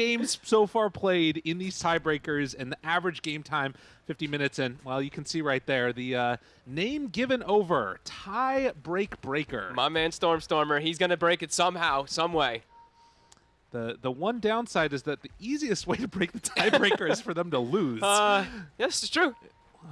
games so far played in these tiebreakers and the average game time 50 minutes and well you can see right there the uh, name given over tie break breaker My man Stormstormer, he's going to break it somehow, some way. the the one downside is that the easiest way to break the tiebreaker is for them to lose Uh, yes, it's true.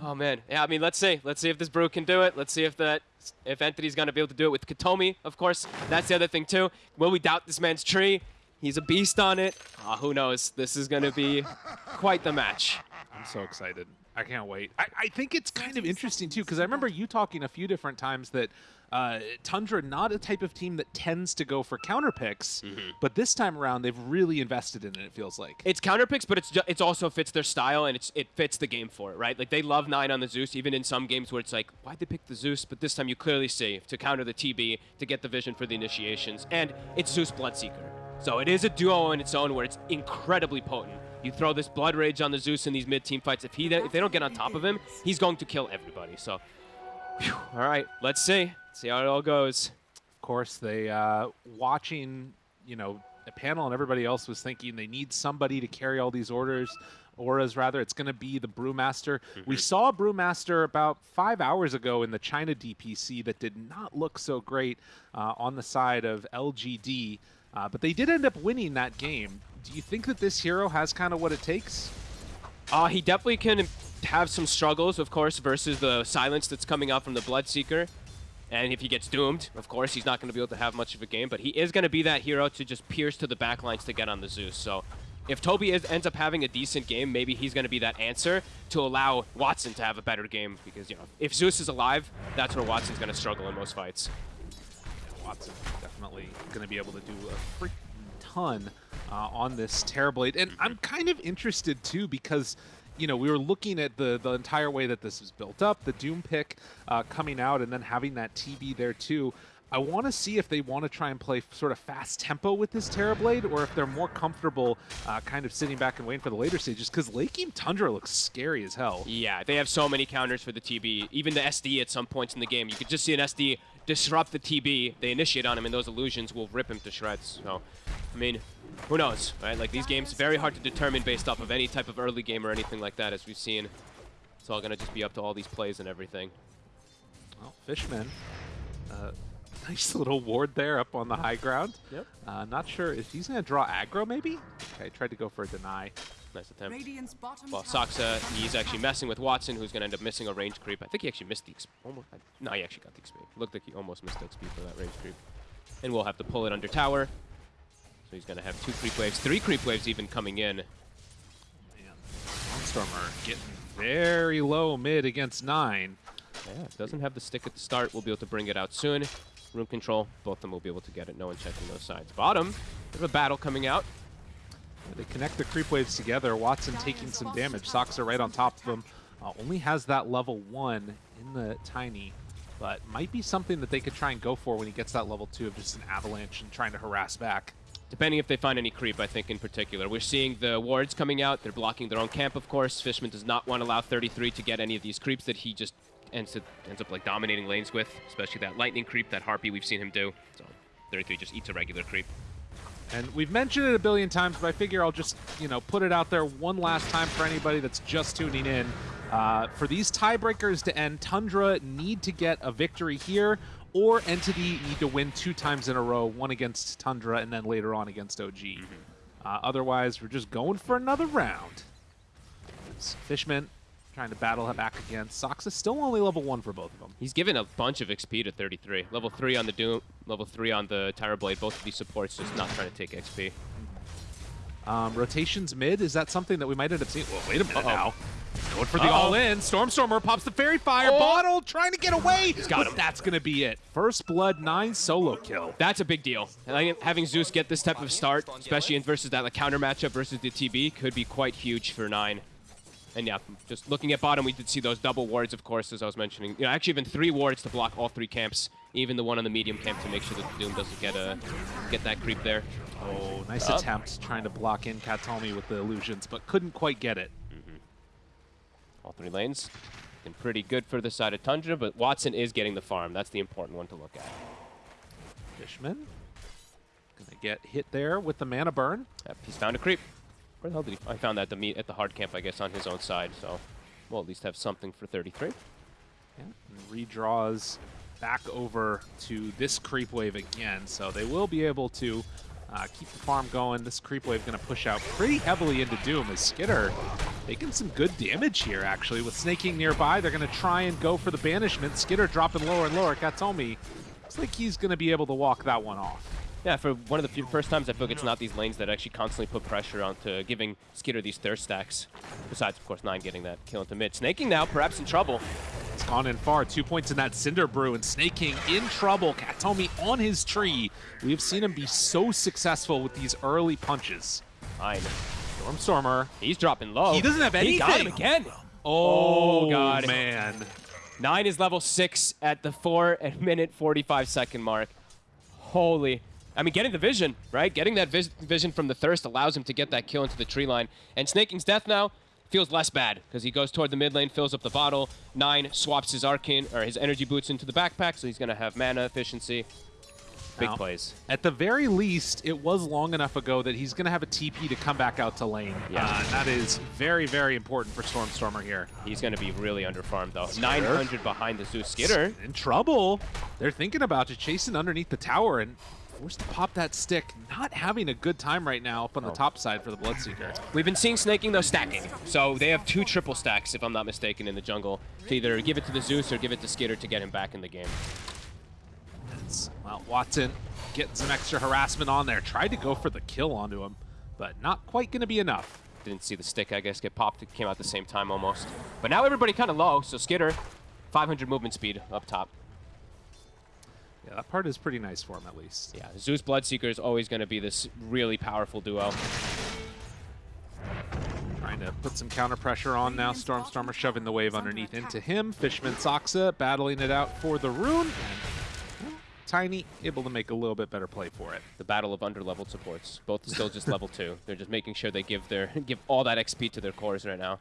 Oh man, yeah. I mean, let's see. Let's see if this brew can do it. Let's see if that if Entity's gonna be able to do it with Kataomi. Of course, that's the other thing too. Will we doubt this man's tree? He's a beast on it. Uh, who knows? This is gonna be quite the match. I'm so excited. I can't wait. I, I think it's kind of interesting too because I remember you talking a few different times that uh, Tundra not a type of team that tends to go for counter picks, but this time around they've really invested in it. It feels like. It's counter picks, but it's it's also fits their style and it's it fits the game for it, right? Like they love nine on the Zeus, even in some games where it's like, why'd they pick the Zeus? But this time you clearly see to counter the TB to get the vision for the initiations, and it's Zeus Bloodseeker. So it is a duo in its own where it's incredibly potent. You throw this Blood Rage on the Zeus in these mid-team fights. If he if they don't get on top of him, he's going to kill everybody. So, phew, all right, let's see, see how it all goes. Of course, they uh, watching, you know, the panel and everybody else was thinking they need somebody to carry all these orders. Auras, rather, it's going to be the Brewmaster. We saw Brewmaster about five hours ago in the China DPC that did not look so great uh, on the side of LGD, uh, but they did end up winning that game. Do you think that this hero has kind of what it takes? Uh, he definitely can have some struggles, of course, versus the silence that's coming out from the Bloodseeker. And if he gets doomed, of course, he's not going to be able to have much of a game. But he is going to be that hero to just pierce to the backlines to get on the Zeus. So if Tobi is, ends up having a decent game, maybe he's going to be that answer to allow Watson to have a better game. Because, you know, if Zeus is alive, that's where Watson's going to struggle in most fights. Watson definitely going to be able to do a freaking ton uh, on this Terrorblade. And I'm kind of interested too because, you know, we were looking at the, the entire way that this was built up, the Doom pick uh, coming out and then having that TB there too. I want to see if they want to try and play sort of fast tempo with this Terrorblade or if they're more comfortable uh, kind of sitting back and waiting for the later stages because Lake Game Tundra looks scary as hell. Yeah, they have so many counters for the TB. Even the SD at some points in the game. You could just see an SD disrupt the TB. They initiate on him, and those illusions will rip him to shreds. So, I mean, who knows, right? Like, these games, very hard to determine based off of any type of early game or anything like that, as we've seen. It's all going to just be up to all these plays and everything. Well, Fishman, uh, nice little ward there up on the high ground. Yep. Uh, not sure if he's going to draw aggro, maybe? Okay, tried to go for a deny. Nice attempt. Radiant's bottom Well, tower Saksa, he's actually messing with Watson, who's going to end up missing a range creep. I think he actually missed the XP. Almost, no, he actually got the XP. Looked like he almost missed the XP for that range creep. And we'll have to pull it under tower. So he's going to have two creep waves, three creep waves even coming in. Man, Stormer getting very low mid against nine. Yeah, doesn't have the stick at the start. We'll be able to bring it out soon. Room control, both of them will be able to get it. No one checking those sides. Bottom, bit of a battle coming out. They connect the creep waves together. Watson taking some damage. Saksa right on top of him. Uh, only has that level one in the tiny, but might be something that they could try and go for when he gets that level two of just an avalanche and trying to harass back. Depending if they find any creep, I think, in particular. We're seeing the wards coming out. They're blocking their own camp, of course. Fishman does not want to allow 33 to get any of these creeps that he just ends, to, ends up like dominating lanes with, especially that lightning creep, that harpy we've seen him do. So 33 just eats a regular creep. And we've mentioned it a billion times, but I figure I'll just, you know, put it out there one last time for anybody that's just tuning in. Uh, for these tiebreakers to end, Tundra need to get a victory here, or Entity need to win two times in a row, one against Tundra and then later on against OG. Uh, otherwise, we're just going for another round. Fishman trying to battle him back against. is still only level one for both of them. He's given a bunch of XP to 33. Level 3 on the Doom, level 3 on the Terrorblade. Both of these supports just not trying to take XP. Um, rotations mid, is that something that we might end up seeing? Well, wait a minute Uh-oh. now. Going for the Uh-oh. all-in. Stormstormer pops the Faerie Fire. Oh. Bottle trying to get away. got him. that's going to be it. First Blood 9 solo kill. That's a big deal. And having Zeus get this type of start, especially in versus that like, counter matchup versus the TB, could be quite huge for 9. And yeah, just looking at bottom, we did see those double wards, of course, as I was mentioning. You know, actually even three wards to block all three camps, even the one on the medium camp to make sure that the Doom doesn't get a get that creep there. Oh, nice Up. attempt trying to block in Kataomi with the illusions, but couldn't quite get it. Mm-hmm. All three lanes. Looking pretty good for the side of Tundra, but Watson is getting the farm. That's the important one to look at. Fishman gonna get hit there with the mana burn. Yep, he's found a creep. Where the hell did he? I found that at the meet at the hard camp, I guess, on his own side. So we'll at least have something for 33. Yeah, and redraws back over to this creep wave again, so they will be able to uh, keep the farm going. This creep wave going to push out pretty heavily into Doom as Skiter making some good damage here, actually. With Sneyking nearby, they're going to try and go for the banishment. Skiter dropping lower and lower. Kataomi looks like he's going to be able to walk that one off. Yeah, for one of the few first times, I feel like it's not these lanes that actually constantly put pressure onto giving Skiter these thirst stacks. Besides, of course, Nine getting that kill into mid. Sneyking now, perhaps in trouble. It's gone in far. Two points in that Cinder Brew, and Sneyking in trouble. Kataomi on his tree. We have seen him be so successful with these early punches. Nine. Stormstormer. He's dropping low. He doesn't have anything. He got him again. Oh, Oh, God. man. Nine is level six at the four and minute 45 second mark. Holy. I mean, getting the vision, right? Getting that vis vision from the thirst allows him to get that kill into the tree line. And Sneyking's death now feels less bad because he goes toward the mid lane, fills up the bottle. Nine swaps his arcane or his energy boots into the backpack, so he's going to have mana efficiency. Big Now, plays. At the very least, it was long enough ago that he's going to have a TP to come back out to lane. Yeah. Uh, that is very, very important for Stormstormer here. He's going to be really underfarmed, though. 900 behind the Zeus Skiter. In trouble. They're thinking about just chasing underneath the tower and forced to pop that stick. Not having a good time right now up on the Oh. top side for the Bloodseeker. We've been seeing Sneyking, though, stacking. So they have two triple stacks, if I'm not mistaken, in the jungle. To either give it to the Zeus or give it to Skiter to get him back in the game. It's- Well, Watson getting some extra harassment on there. Tried to go for the kill onto him, but not quite going to be enough. Didn't see the stick, I guess, get popped. It came out at the same time almost. But now everybody kind of low, so Skiter, 500 movement speed up top. Yeah, that part is pretty nice for him at least. Yeah, Zeus Bloodseeker is always going to be this really powerful duo. Trying to put some counter pressure on now. Stormstormer shoving the wave underneath into him. Fishman Saksa battling it out for the rune. And Tiny able to make a little bit better play for it. The battle of underleveled supports. Both still just level two. They're just making sure they give their give all that XP to their cores right now.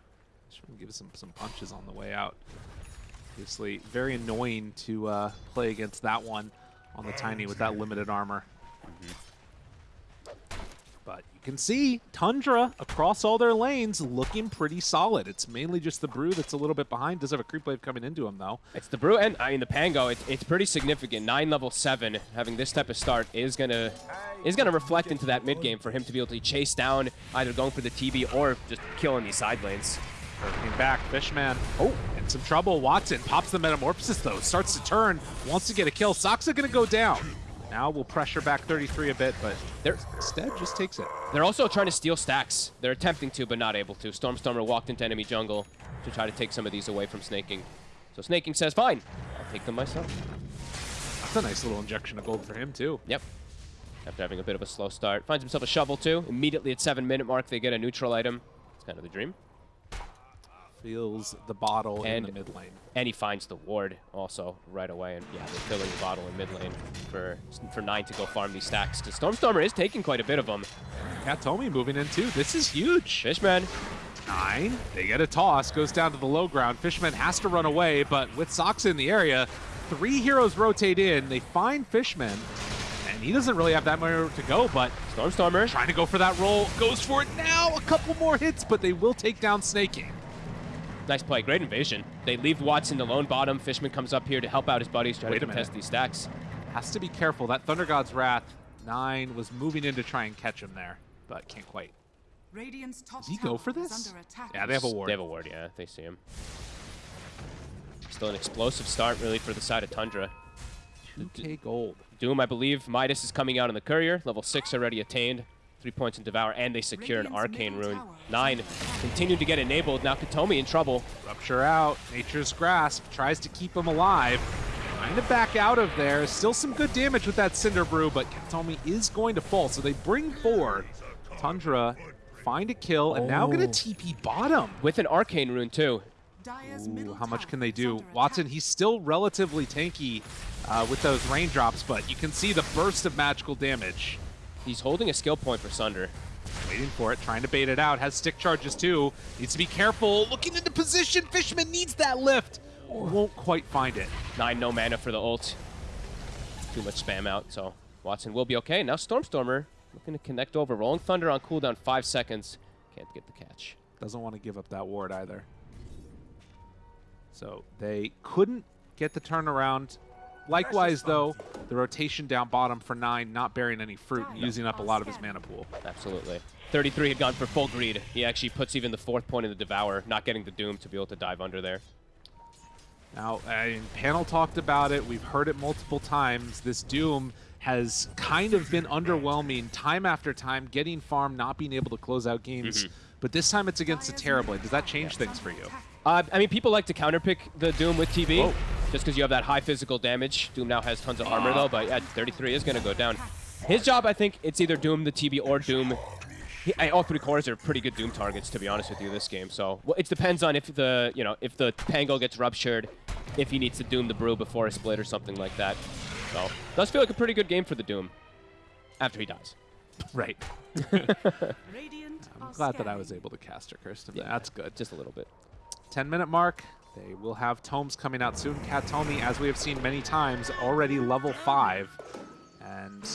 Just give some, some punches on the way out. Obviously, very annoying to uh, play against that one on the Tiny with that limited armor. But you can see Tundra across all their lanes looking pretty solid. It's mainly just the Brew that's a little bit behind. Does have a creep wave coming into him, though. It's the brew, and I mean the Pango. It, it's pretty significant. Nine level seven, having this type of start is gonna is gonna reflect into that mid game for him to be able to chase down either going for the TB or just killing these side lanes. Working back, Fishman. Oh, in some trouble. Watson pops the Metamorphosis, though. Starts to turn, wants to get a kill. Saksa going to go down. Now we'll pressure back 33 a bit, but They're instead just takes it. they're also trying to steal stacks. They're attempting to, but not able to. Stormstormer walked into enemy jungle to try to take some of these away from Sneyking. So Sneyking says, "Fine, I'll take them myself." That's a nice little injection of gold for him, too. Yep. After having a bit of a slow start, finds himself a shovel too. Immediately at seven minute mark, they get a neutral item. It's kind of the dream. Feels the bottle And- in the mid lane. And he finds the ward also right away. And yeah, they're filling the bottle in mid lane for for nine to go farm these stacks. Because Stormstormer is taking quite a bit of them. Kataomi moving in, too. This is huge. Fishman, Nine. They get a toss, goes down to the low ground. Fishman has to run away, but with Saksa in the area, three heroes rotate in. They find Fishman, and he doesn't really have that much to go, but Stormstormer. trying to go for that roll. Goes for it now. A couple more hits, but they will take down Sneyking. Nice play. Great invasion. They leave Watson alone bottom. Fishman comes up here to help out his buddies, try Wait to a contest these stacks. Has to be careful. That Thunder God's Wrath, nine, was moving in to try and catch him there, but can't quite. Radiant's top Does he go for this? Yeah, they have a ward. They have a ward, yeah. They see him. Still an explosive start, really, for the side of Tundra. 2k gold. Doom, I believe. Midas is coming out on the courier. Level 6 already attained. Three points in Devour, and they secure an Arcane Rune. Nine continue to get enabled. Now Kataomi in trouble. Rupture out. Nature's Grasp tries to keep him alive. Trying to back out of there. Still some good damage with that Cinder Brew, but Kataomi is going to fall. So they bring four. Tundra find a kill, and now going Oh. to TP bottom. With an Arcane Rune, too. Ooh, how much can they do? Watson, he's still relatively tanky uh, with those raindrops, but you can see the burst of magical damage. He's holding a skill point for Sunder. Waiting for it, trying to bait it out. Has stick charges too. Needs to be careful. Looking into position. Fishman needs that lift. Won't quite find it. Nine, no mana for the ult. Too much spam out, so Watson will be okay. Now Stormstormer looking to connect over. Rolling Thunder on cooldown, five seconds. Can't get the catch. Doesn't want to give up that ward either. So they couldn't get the turnaround. Likewise, though, the rotation down bottom for 9 not bearing any fruit and using up a lot of his mana pool. Absolutely. 33 had gone for full greed. He actually puts even the fourth point in the Devour, not getting the Doom to be able to dive under there. Now, I mean, panel talked about it. We've heard it multiple times. This Doom has kind of been underwhelming time after time, getting farm, not being able to close out games. Mm-hmm. But this time it's against a Terrorblade. Does that change things for you? Uh, I mean, people like to counterpick the Doom with TB, Whoa. just because you have that high physical damage. Doom now has tons of armor, though, but yeah, 33 is going to go down. His job, I think, it's either Doom the TB or Doom. He, I, all three cores are pretty good Doom targets, to be honest with you, this game. So well, it depends on if the you know if the Pango gets ruptured, if he needs to Doom the Brew before a split or something like that. So does feel like a pretty good game for the Doom after he dies. Right. I'm glad that I was able to cast her curse. Yeah. That's good. Just a little bit. 10 minute mark. They will have tomes coming out soon. Kataomi, as we have seen many times, already level 5. And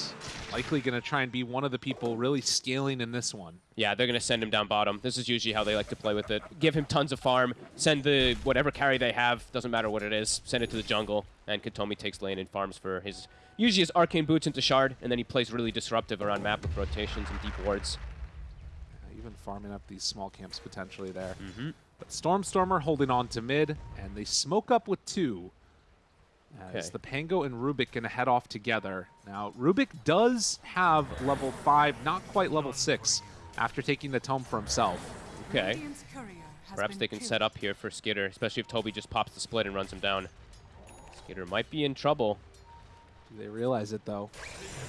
likely going to try and be one of the people really scaling in this one. Yeah, they're going to send him down bottom. This is usually how they like to play with it. Give him tons of farm, send the whatever carry they have, doesn't matter what it is, send it to the jungle, and Kataomi takes lane and farms for his, usually his arcane boots into shard, and then he plays really disruptive around map with rotations and deep wards. Uh, even farming up these small camps potentially there. Mm-hmm. But Stormstormer holding on to mid, and they smoke up with two. As Okay. the Pango and Rubik going to head off together. Now, Rubik does have level 5, not quite level 6, after taking the tome for himself. Okay. Radiant's courier has Perhaps they can killed. set up here for Skiter, especially if Tobi just pops the split and runs him down. Skiter might be in trouble. They realize it, though?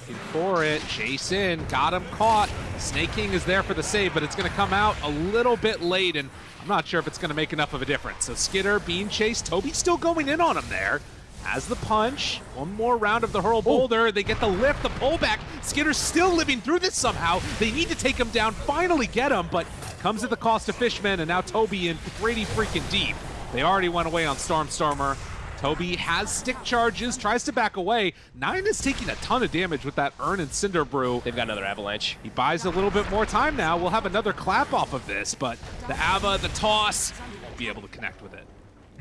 Looking for it. Chase in. Got him caught. Sneyking is there for the save, but it's going to come out a little bit late, and I'm not sure if it's going to make enough of a difference. So Skiter being chased. Tobi still going in on him there. Has the punch. One more round of the hurl oh. boulder. They get the lift, the pullback. Skiter's still living through this somehow. They need to take him down, finally get him, but comes at the cost of Fishman, and now Tobi in pretty freaking deep. They already went away on Stormstormer. Tobi has stick charges, tries to back away. Nine is taking a ton of damage with that Urn and Cinder Brew. They've got another avalanche. He buys a little bit more time now. We'll have another clap off of this, but the Ava, the toss, won't be able to connect with it.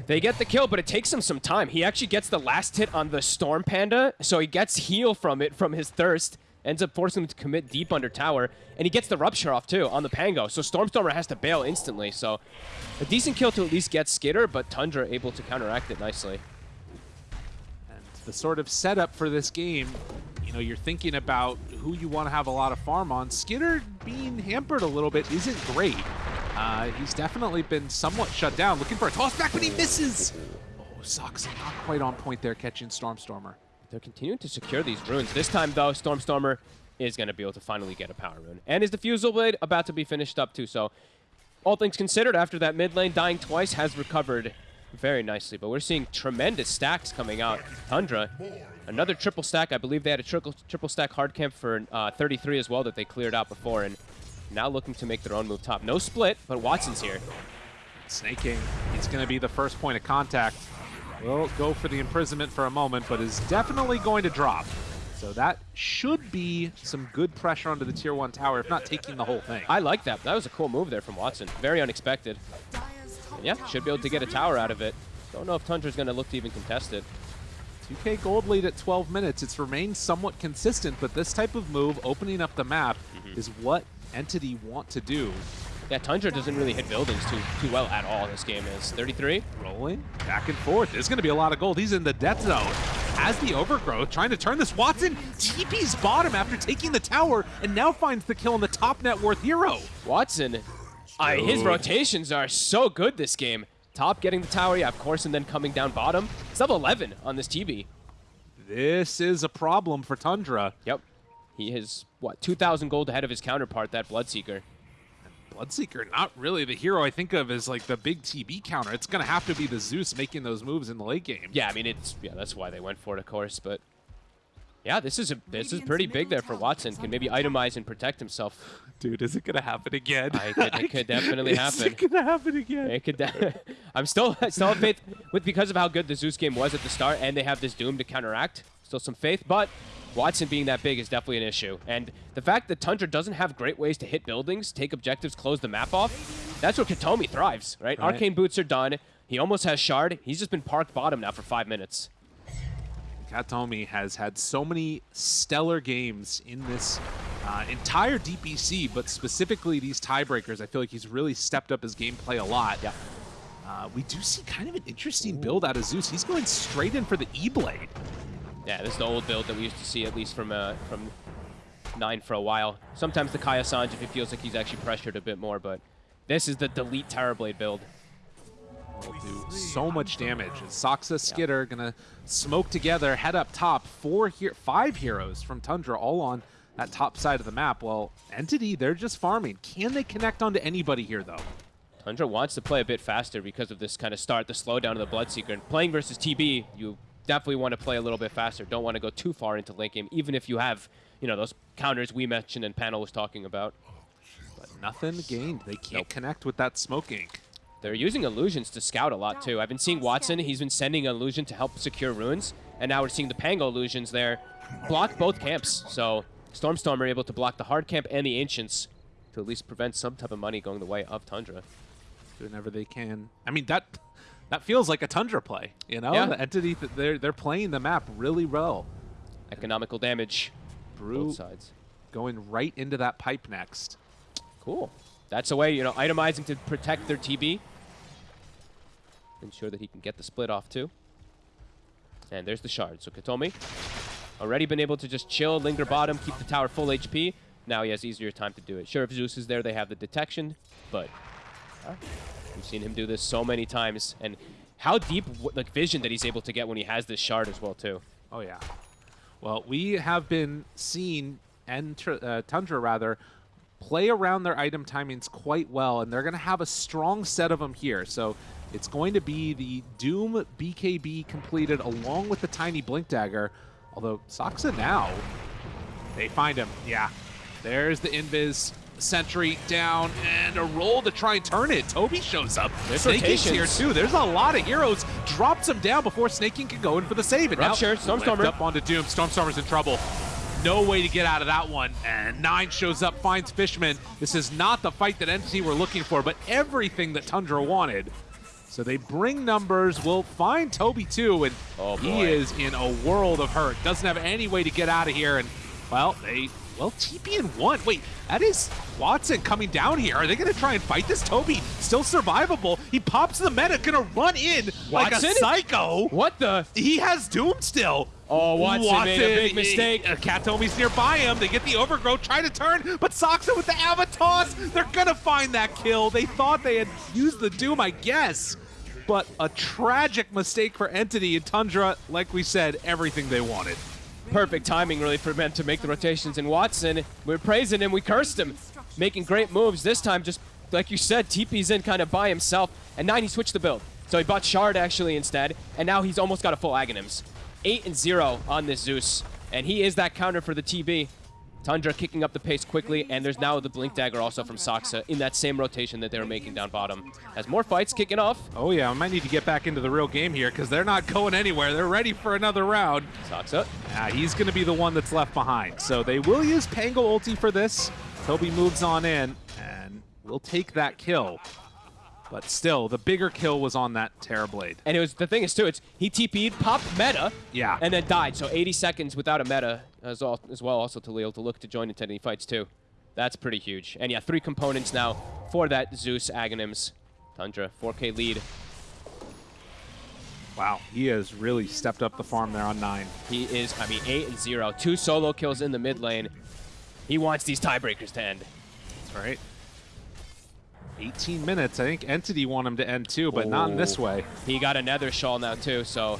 They get the kill, but it takes him some time. He actually gets the last hit on the Storm Panda, so he gets heal from it, from his thirst, ends up forcing him to commit deep under tower, and he gets the Rupture off too on the Pango, so Stormstormer has to bail instantly, so a decent kill to at least get Skiter, but Tundra able to counteract it nicely. The sort of setup for this game, you know, you're thinking about who you want to have a lot of farm on. Skinner being hampered a little bit isn't great. Uh, he's definitely been somewhat shut down. Looking for a toss back, but he misses. Oh, Sox not quite on point there catching Stormstormer. They're continuing to secure these runes. This time, though, Stormstormer is going to be able to finally get a power rune. And his Diffusal Blade about to be finished up, too. So, all things considered, after that mid lane dying twice, has recovered very nicely. But we're seeing tremendous stacks coming out. Tundra, another triple stack. I believe they had a triple, triple stack hard camp for uh, 33 as well that they cleared out before. And now looking to make their own move top. No split, but Watson's here. Sneyking. It's going to be the first point of contact. Will go for the imprisonment for a moment, but is definitely going to drop. So that should be some good pressure onto the tier 1 tower, if not taking the whole thing. I like that. That was a cool move there from Watson. Very unexpected. Yeah, should be able to get a tower out of it. Don't know if Tundra's going to look to even contest it. 2k gold lead at 12 minutes. It's remained somewhat consistent, but this type of move, opening up the map, mm-hmm. is what Entity want to do. Yeah, Tundra doesn't really hit buildings too too well at all. This game is 33. Rolling back and forth. There's going to be a lot of gold. He's in the death zone. Has the overgrowth, trying to turn this. Watson TP's bottom after taking the tower, and now finds the kill on the top net worth hero. Watson, I, his rotations are so good this game. Top getting the tower, yeah, of course, and then coming down bottom. It's level 11 on this TB. This is a problem for Tundra. Yep. He is, what, 2,000 gold ahead of his counterpart, that Bloodseeker. Bloodseeker, not really the hero I think of as like the big TB counter. It's going to have to be the Zeus making those moves in the late game. Yeah, I mean, it's, yeah, that's why they went for it, of course, but... Yeah, this is a this is pretty big there for Watson. Can maybe itemize and protect himself. Dude, is it going to happen again? I could- it could definitely is happen. it going to happen again? It could. de- I'm still I still have faith with because of how good the Zeus game was at the start, and they have this Doom to counteract. Still some faith, but Watson being that big is definitely an issue. And the fact that Tundra doesn't have great ways to hit buildings, take objectives, close the map off, that's where Kataomi thrives, right? Right. Arcane boots are done. He almost has Shard. He's just been parked bottom now for five minutes. Kataomi has had so many stellar games in this uh, entire DPC, but specifically these tiebreakers. I feel like he's really stepped up his gameplay a lot. Yeah. Uh, we do see kind of an interesting build out of Zeus. He's going straight in for the E-Blade. Yeah, this is the old build that we used to see at least from uh, from nine for a while. Sometimes the Kaya Sange if he feels like he's actually pressured a bit more, but this is the delete Terrorblade build. Will do so much damage. And Saksa, Skiter gonna smoke together, head up top. Four here, five heroes from Tundra, all on that top side of the map. Well, Entity, they're just farming. Can they connect onto anybody here, though? Tundra wants to play a bit faster because of this kind of start, the slowdown of the Bloodseeker. And playing versus TB, you definitely want to play a little bit faster. Don't want to go too far into late game, even if you have, you know, those counters we mentioned and Panel was talking about. But nothing gained. They can't Nope. connect with that smoke ink. They're using illusions to scout a lot too. I've been seeing Watson, he's been sending illusion to help secure runes, and now we're seeing the Pango illusions there block both camps. So Stormstormer able to block the hard camp and the ancients to at least prevent some type of money going the way of Tundra. whenever they can. I mean that that feels like a Tundra play, you know? Yeah. The entity they're they're playing the map really well. Economical damage, Brew both sides. going right into that pipe next. Cool. That's a way, you know, itemizing to protect their TB. Ensure that he can get the split off too. And there's the shard. So Kataomi already been able to just chill, linger bottom, keep the tower full HP. Now he has easier time to do it. Sure, if Zeus is there, they have the detection, but we've seen him do this so many times. And how deep like vision that he's able to get when he has this shard as well too. Oh yeah. Well, we have been seeing Enter, uh, Tundra rather play around their item timings quite well, and they're going to have a strong set of them here. So it's going to be the Doom BKB completed along with the tiny Blink Dagger. Although Saksa now, they find him. Yeah, there's the Invis. Sentry down and a roll to try and turn it. Tobi shows up. There's here too. There's a lot of heroes. Drops him down before Sneyking can go in for the save. And now Rupture, Stormstormer. up onto Doom. Stormstormer's in trouble. No way to get out of that one. And Nine shows up, finds Fishman. This is not the fight that NC were looking for, but everything that Tundra wanted. So they bring numbers. We'll find Tobi too, and Oh, he is in a world of hurt. Doesn't have any way to get out of here. And well, they well TP in one. Wait, that is Watson coming down here. Are they going to try and fight this? Tobi still survivable. He pops the meta, gonna run in like a Watson? psycho. What the? He has Doom still. Oh, Watson made a big mistake. Uh, Kataomi's nearby him. They get the overgrowth, try to turn, but Saksa with the Avatos. They're gonna find that kill. They thought they had used the Doom, I guess. But a tragic mistake for Entity and Tundra, like we said, everything they wanted. Perfect timing really for men to make the rotations. And Watson, we're praising him, we cursed him, making great moves. This time, just like you said, TP's in kind of by himself. And nine, he switched the build. So he bought Shard actually instead, and now he's almost got a full Aghanims. 8 and 0 on this Zeus, and he is that counter for the TB. Tundra kicking up the pace quickly, and there's now the Blink Dagger also from Saksa in that same rotation that they were making down bottom. Has more fights kicking off. Oh yeah, I might need to get back into the real game here because they're not going anywhere. They're ready for another round. Saksa Ah, he's going to be the one that's left behind. So they will use Pango ulti for this. Tobi moves on in, and we'll take that kill. But still, the bigger kill was on that Terrorblade. And it was the thing is too, it's he TP'd, popped meta, Yeah. and then died. So 80 seconds without a meta as, all, as well, also to able to look to join into any fights too. That's pretty huge. And yeah, three components now for that Zeus Aghanims. Tundra, 4K lead. Wow, he has really stepped up the farm there on 9. He is, I mean, 8 and 0. Two solo kills in the mid lane. He wants these tiebreakers to end. That's right. 18 minutes. I think Entity want him to end too, but not in this Oh. way. He got another shawl now too, so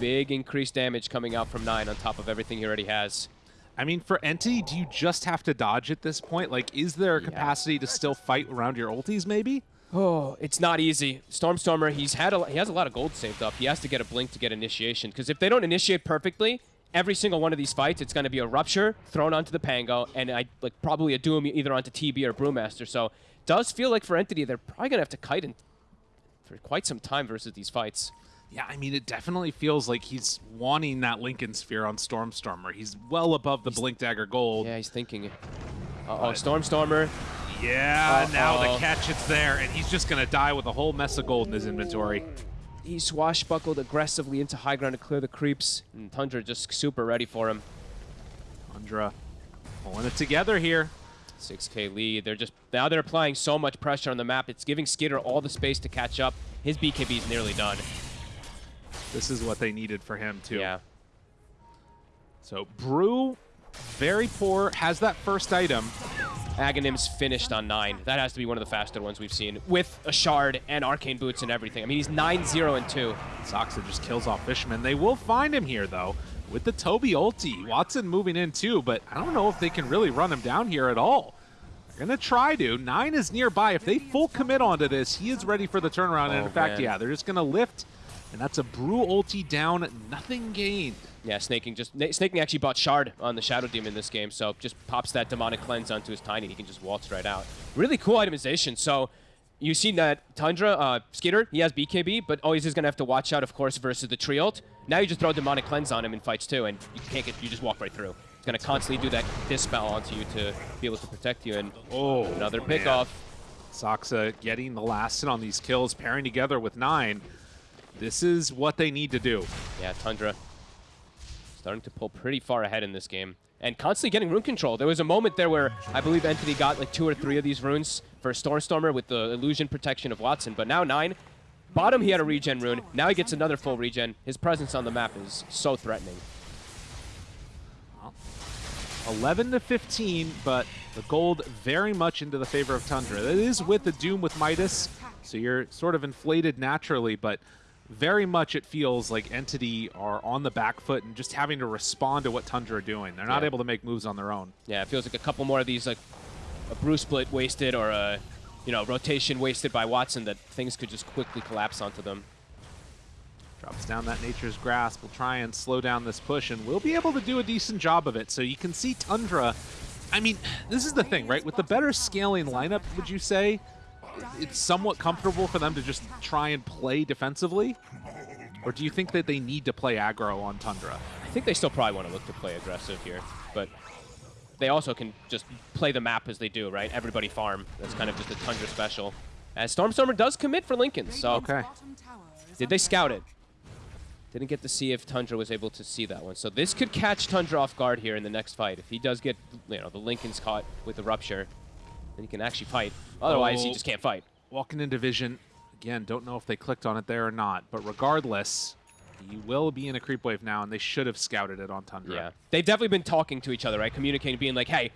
big increased damage coming out from 9 on top of everything he already has. I mean, for Entity, do you just have to dodge at this point? Like, is there a capacity to still fight around your ultis, maybe? Oh, it's not easy. Stormstormer, he's had a, he has a lot of gold saved up. He has to get a blink to get initiation because if they don't initiate perfectly, every single one of these fights, it's going to be a rupture thrown onto the Pango, and I like probably a doom either onto TB or Brewmaster. So, does feel like for Entity they're probably going to have to kite in for quite some time versus these fights. Yeah, I mean, it definitely feels like he's wanting that Linken Sphere on Stormstormer. He's well above the Blink Dagger Gold. Yeah, he's thinking. Uh-oh, Stormstormer. Yeah, now Uh-oh. the catch it's there, and he's just going to die with a whole mess of gold in his inventory. He swashbuckled aggressively into high ground to clear the creeps, and Tundra just super ready for him. Tundra pulling it together here. 6k lead. They're just now they're applying so much pressure on the map. It's giving Skiter all the space to catch up. His BKB is nearly done. This is what they needed for him, too. Yeah. So, Brew, very poor, has that first item. Aghanim's finished on 9. That has to be one of the faster ones we've seen, with a shard and arcane boots and everything. I mean, he's 9-0 and 2. Saksa just kills off Fishman. They will find him here, though, with the Tobi ulti. Watson moving in, too, but I don't know if they can really run him down here at all. They're going to try to. Nine is nearby. If they full commit onto this, he is ready for the turnaround. and Oh, in fact, man. yeah, they're just going to lift, and that's a Brew ulti down, nothing gained. Yeah, Sneyking just Sneyking actually bought Shard on the Shadow Demon in this game, so just pops that demonic cleanse onto his tiny. He can just waltz right out. Really cool itemization. So you see that Tundra, uh, Skiter, he has BKB, but always is gonna have to watch out, of course, versus the tree ult. Now you just throw demonic cleanse on him in fights too, and you can't get. You just walk right through. It's gonna constantly do that dispel onto you to be able to protect you. And Oh, another man. pick off. Saksa getting the last hit on these kills, pairing together with Nine. This is what they need to do. Yeah, Tundra starting to pull pretty far ahead in this game. And constantly getting rune control. There was a moment there where I believe Entity got like two or three of these runes for Stormstormer with the illusion protection of Watson. But now nine. Bottom he had a regen rune. Now he gets another full regen. His presence on the map is so threatening. 11 to 15, but the gold very much into the favor of Tundra. That is with the Doom with Midas, so you're sort of inflated naturally, but very much it feels like Entity are on the back foot and just having to respond to what Tundra are doing. They're not Yeah. able to make moves on their own. Yeah, it feels like a couple more of these like a brew split wasted or a you know rotation wasted by Watson that things could just quickly collapse onto them. Drops down that Nature's Grasp. We'll try and slow down this push, and we'll be able to do a decent job of it. So you can see Tundra. I mean, this is the thing, right? With the better scaling lineup, would you say it's somewhat comfortable for them to just try and play defensively? Or do you think that they need to play aggro on Tundra? I think they still probably want to look to play aggressive here, but they also can just play the map as they do, right? Everybody farm. That's kind of just a Tundra special. As Stormstormer does commit for Linken, so Okay. did they scout it? Didn't get to see if Tundra was able to see that one. So this could catch Tundra off guard here in the next fight. If he does get, you know, the Linken's caught with the Rupture, then he can actually fight. Otherwise, he Oh. just can't fight. Walking into Vision. Again, don't know if they clicked on it there or not, but regardless, he will be in a creep wave now, and they should have scouted it on Tundra. Yeah. They've definitely been talking to each other, right? Communicating, being like, hey,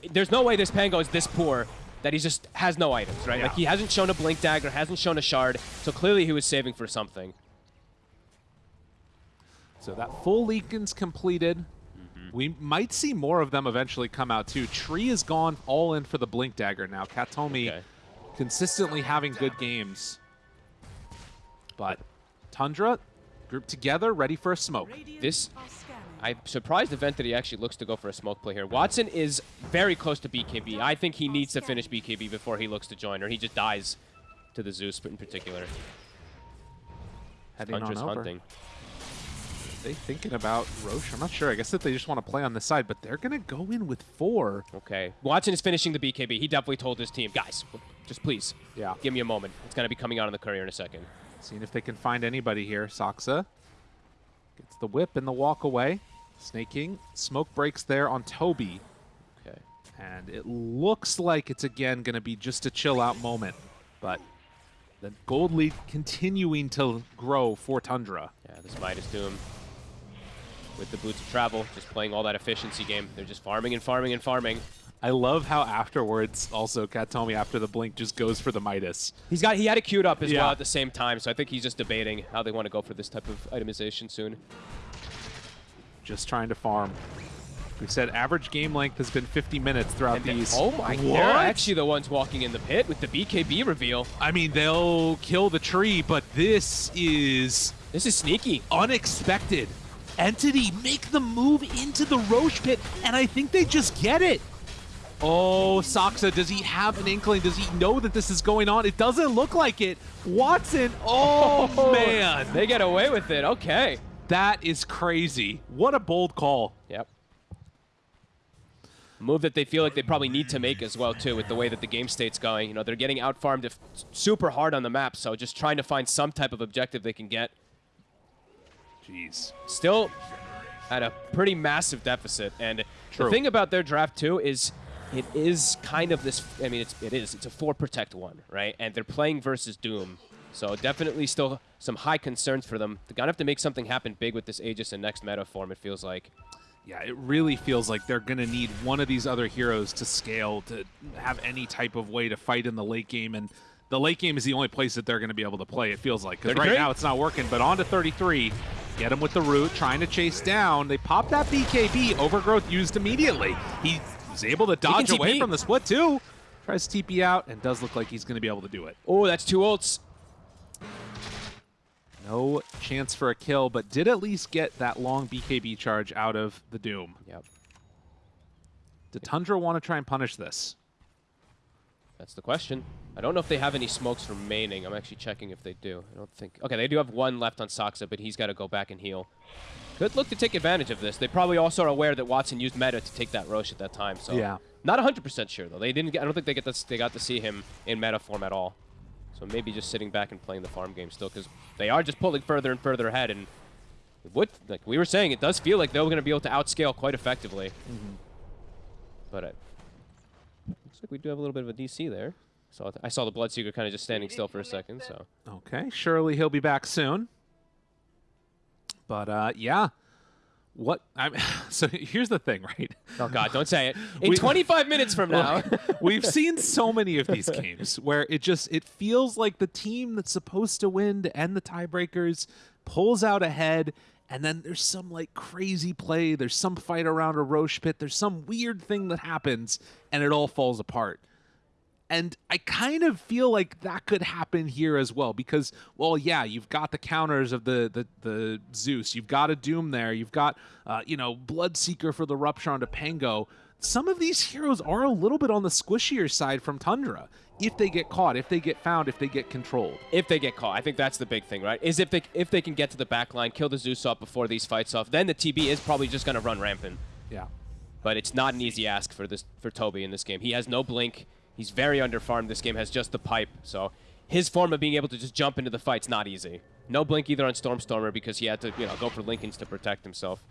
th- there's no way this Pango is this poor that he just has no items, right? Yeah. Like, he hasn't shown a Blink Dagger, hasn't shown a Shard, so clearly he was saving for something. So that full Linken's completed. Mm-hmm. We might see more of them eventually come out too. Tree is gone all in for the Blink Dagger now. Kataomi Okay. consistently having good games. But Tundra grouped together, ready for a smoke. This- I'm surprised if Entity actually looks to go for a smoke play here. Watson is very close to BKB. I think he needs to finish BKB before he looks to join, or he just dies to the Zeus in particular. Heading on over. hunting. They thinking about Rosh? I'm not sure. I guess that they just want to play on this side, but they're gonna go in with four. Okay. Watson is finishing the BKB. He definitely told his team, guys, just please, Yeah. give me a moment. It's going to be coming out on the courier in a second. Seeing if they can find anybody here. Saksa gets the whip and the walk away. Sneyking. Smoke breaks there on Tobi. Okay. And it looks like it's again going to be just a chill out moment. But the gold lead continuing to grow for Tundra. Yeah, this Midas Doom with the boots of travel, just playing all that efficiency game. They're just farming and farming and farming. I love how afterwards, also, Kataomi after the blink just goes for the Midas. He's got he had it queued up as Yeah. well at the same time, so I think he's just debating how they want to go for this type of itemization soon. Just trying to farm. We said average game length has been 50 minutes throughout And they- these. oh my! What? They're actually the ones walking in the pit with the BKB reveal. I mean, they'll kill the tree, but this is This is sneaky. unexpected. Entity make the move into the Rosh pit, and I think they just get it. Oh, Saksa, does he have an inkling? Does he know that this is going on? It doesn't look like it. Watson, oh, oh, man. They get away with it. Okay. That is crazy. What a bold call. Yep. Move that they feel like they probably need to make as well too, with the way that the game state's going. You know, they're getting out farmed if- super hard on the map, so just trying to find some type of objective they can get. Jeez. Still at a pretty massive deficit, and True. the thing about their draft too is it is kind of this. I mean, it's it is. It's a four protect one, right? And they're playing versus Doom, so definitely still some high concerns for them. They're gonna have to make something happen big with this Aegis and next meta form. It feels like. Yeah, it really feels like they're going to need one of these other heroes to scale to have any type of way to fight in the late game. And the late game is the only place that they're going to be able to play, it feels like. Because right now it's not working. But on to 33. Get him with the root, trying to chase down. They pop that BKB. Overgrowth used immediately. He was able to dodge away from the split, too. Tries to TP out and does look like he's going to be able to do it. Oh, that's two ults. No chance for a kill, but did at least get that long BKB charge out of the Doom. Yep. Did Tundra want to try and punish this? That's the question. I don't know if they have any smokes remaining. I'm actually checking if they do. I don't think. Okay, they do have one left on Saksa, but he's got to go back and heal. Could look to take advantage of this. They probably also are aware that Watson used meta to take that Rosh at that time. So Yeah. not 100% sure though. They didn't. Get, I don't think they get this, they got to see him in meta form at all. So maybe just sitting back and playing the farm game still, because they are just pulling further and further ahead. And it would, like we were saying, it does feel like they're going to be able to outscale quite effectively. Mm-hmm. But it looks like we do have a little bit of a DC there. So I saw the Bloodseeker kind of just standing still for a second. So Okay, surely he'll be back soon. But uh, yeah, what? I'm so here's the thing, right? oh god, don't say it. In We- 25 minutes from now. We've seen so many of these games where it just it feels like the team that's supposed to win to end the tiebreakers pulls out ahead and then there's some like crazy play there's some fight around a rosh pit there's some weird thing that happens and it all falls apart and I kind of feel like that could happen here as well because, well, yeah, you've got the counters of the the, the Zeus, you've got a Doom there, you've got, uh, you know, Bloodseeker for the Rupture onto Pango. Some of these heroes are a little bit on the squishier side from Tundra if they get caught, if they get found, if they get controlled. if they get caught, I think that's the big thing, right? Is if they if they can get to the back line, kill the Zeus off before these fights off, then the TB is probably just going to run rampant. Yeah. But it's not an easy ask for this for Tobi in this game. He has no blink. He's very underfarmed. This game has just the pipe, so his form of being able to just jump into the fight's not easy. No blink either on Stormstormer because he had to, you know, go for Linkens to protect himself.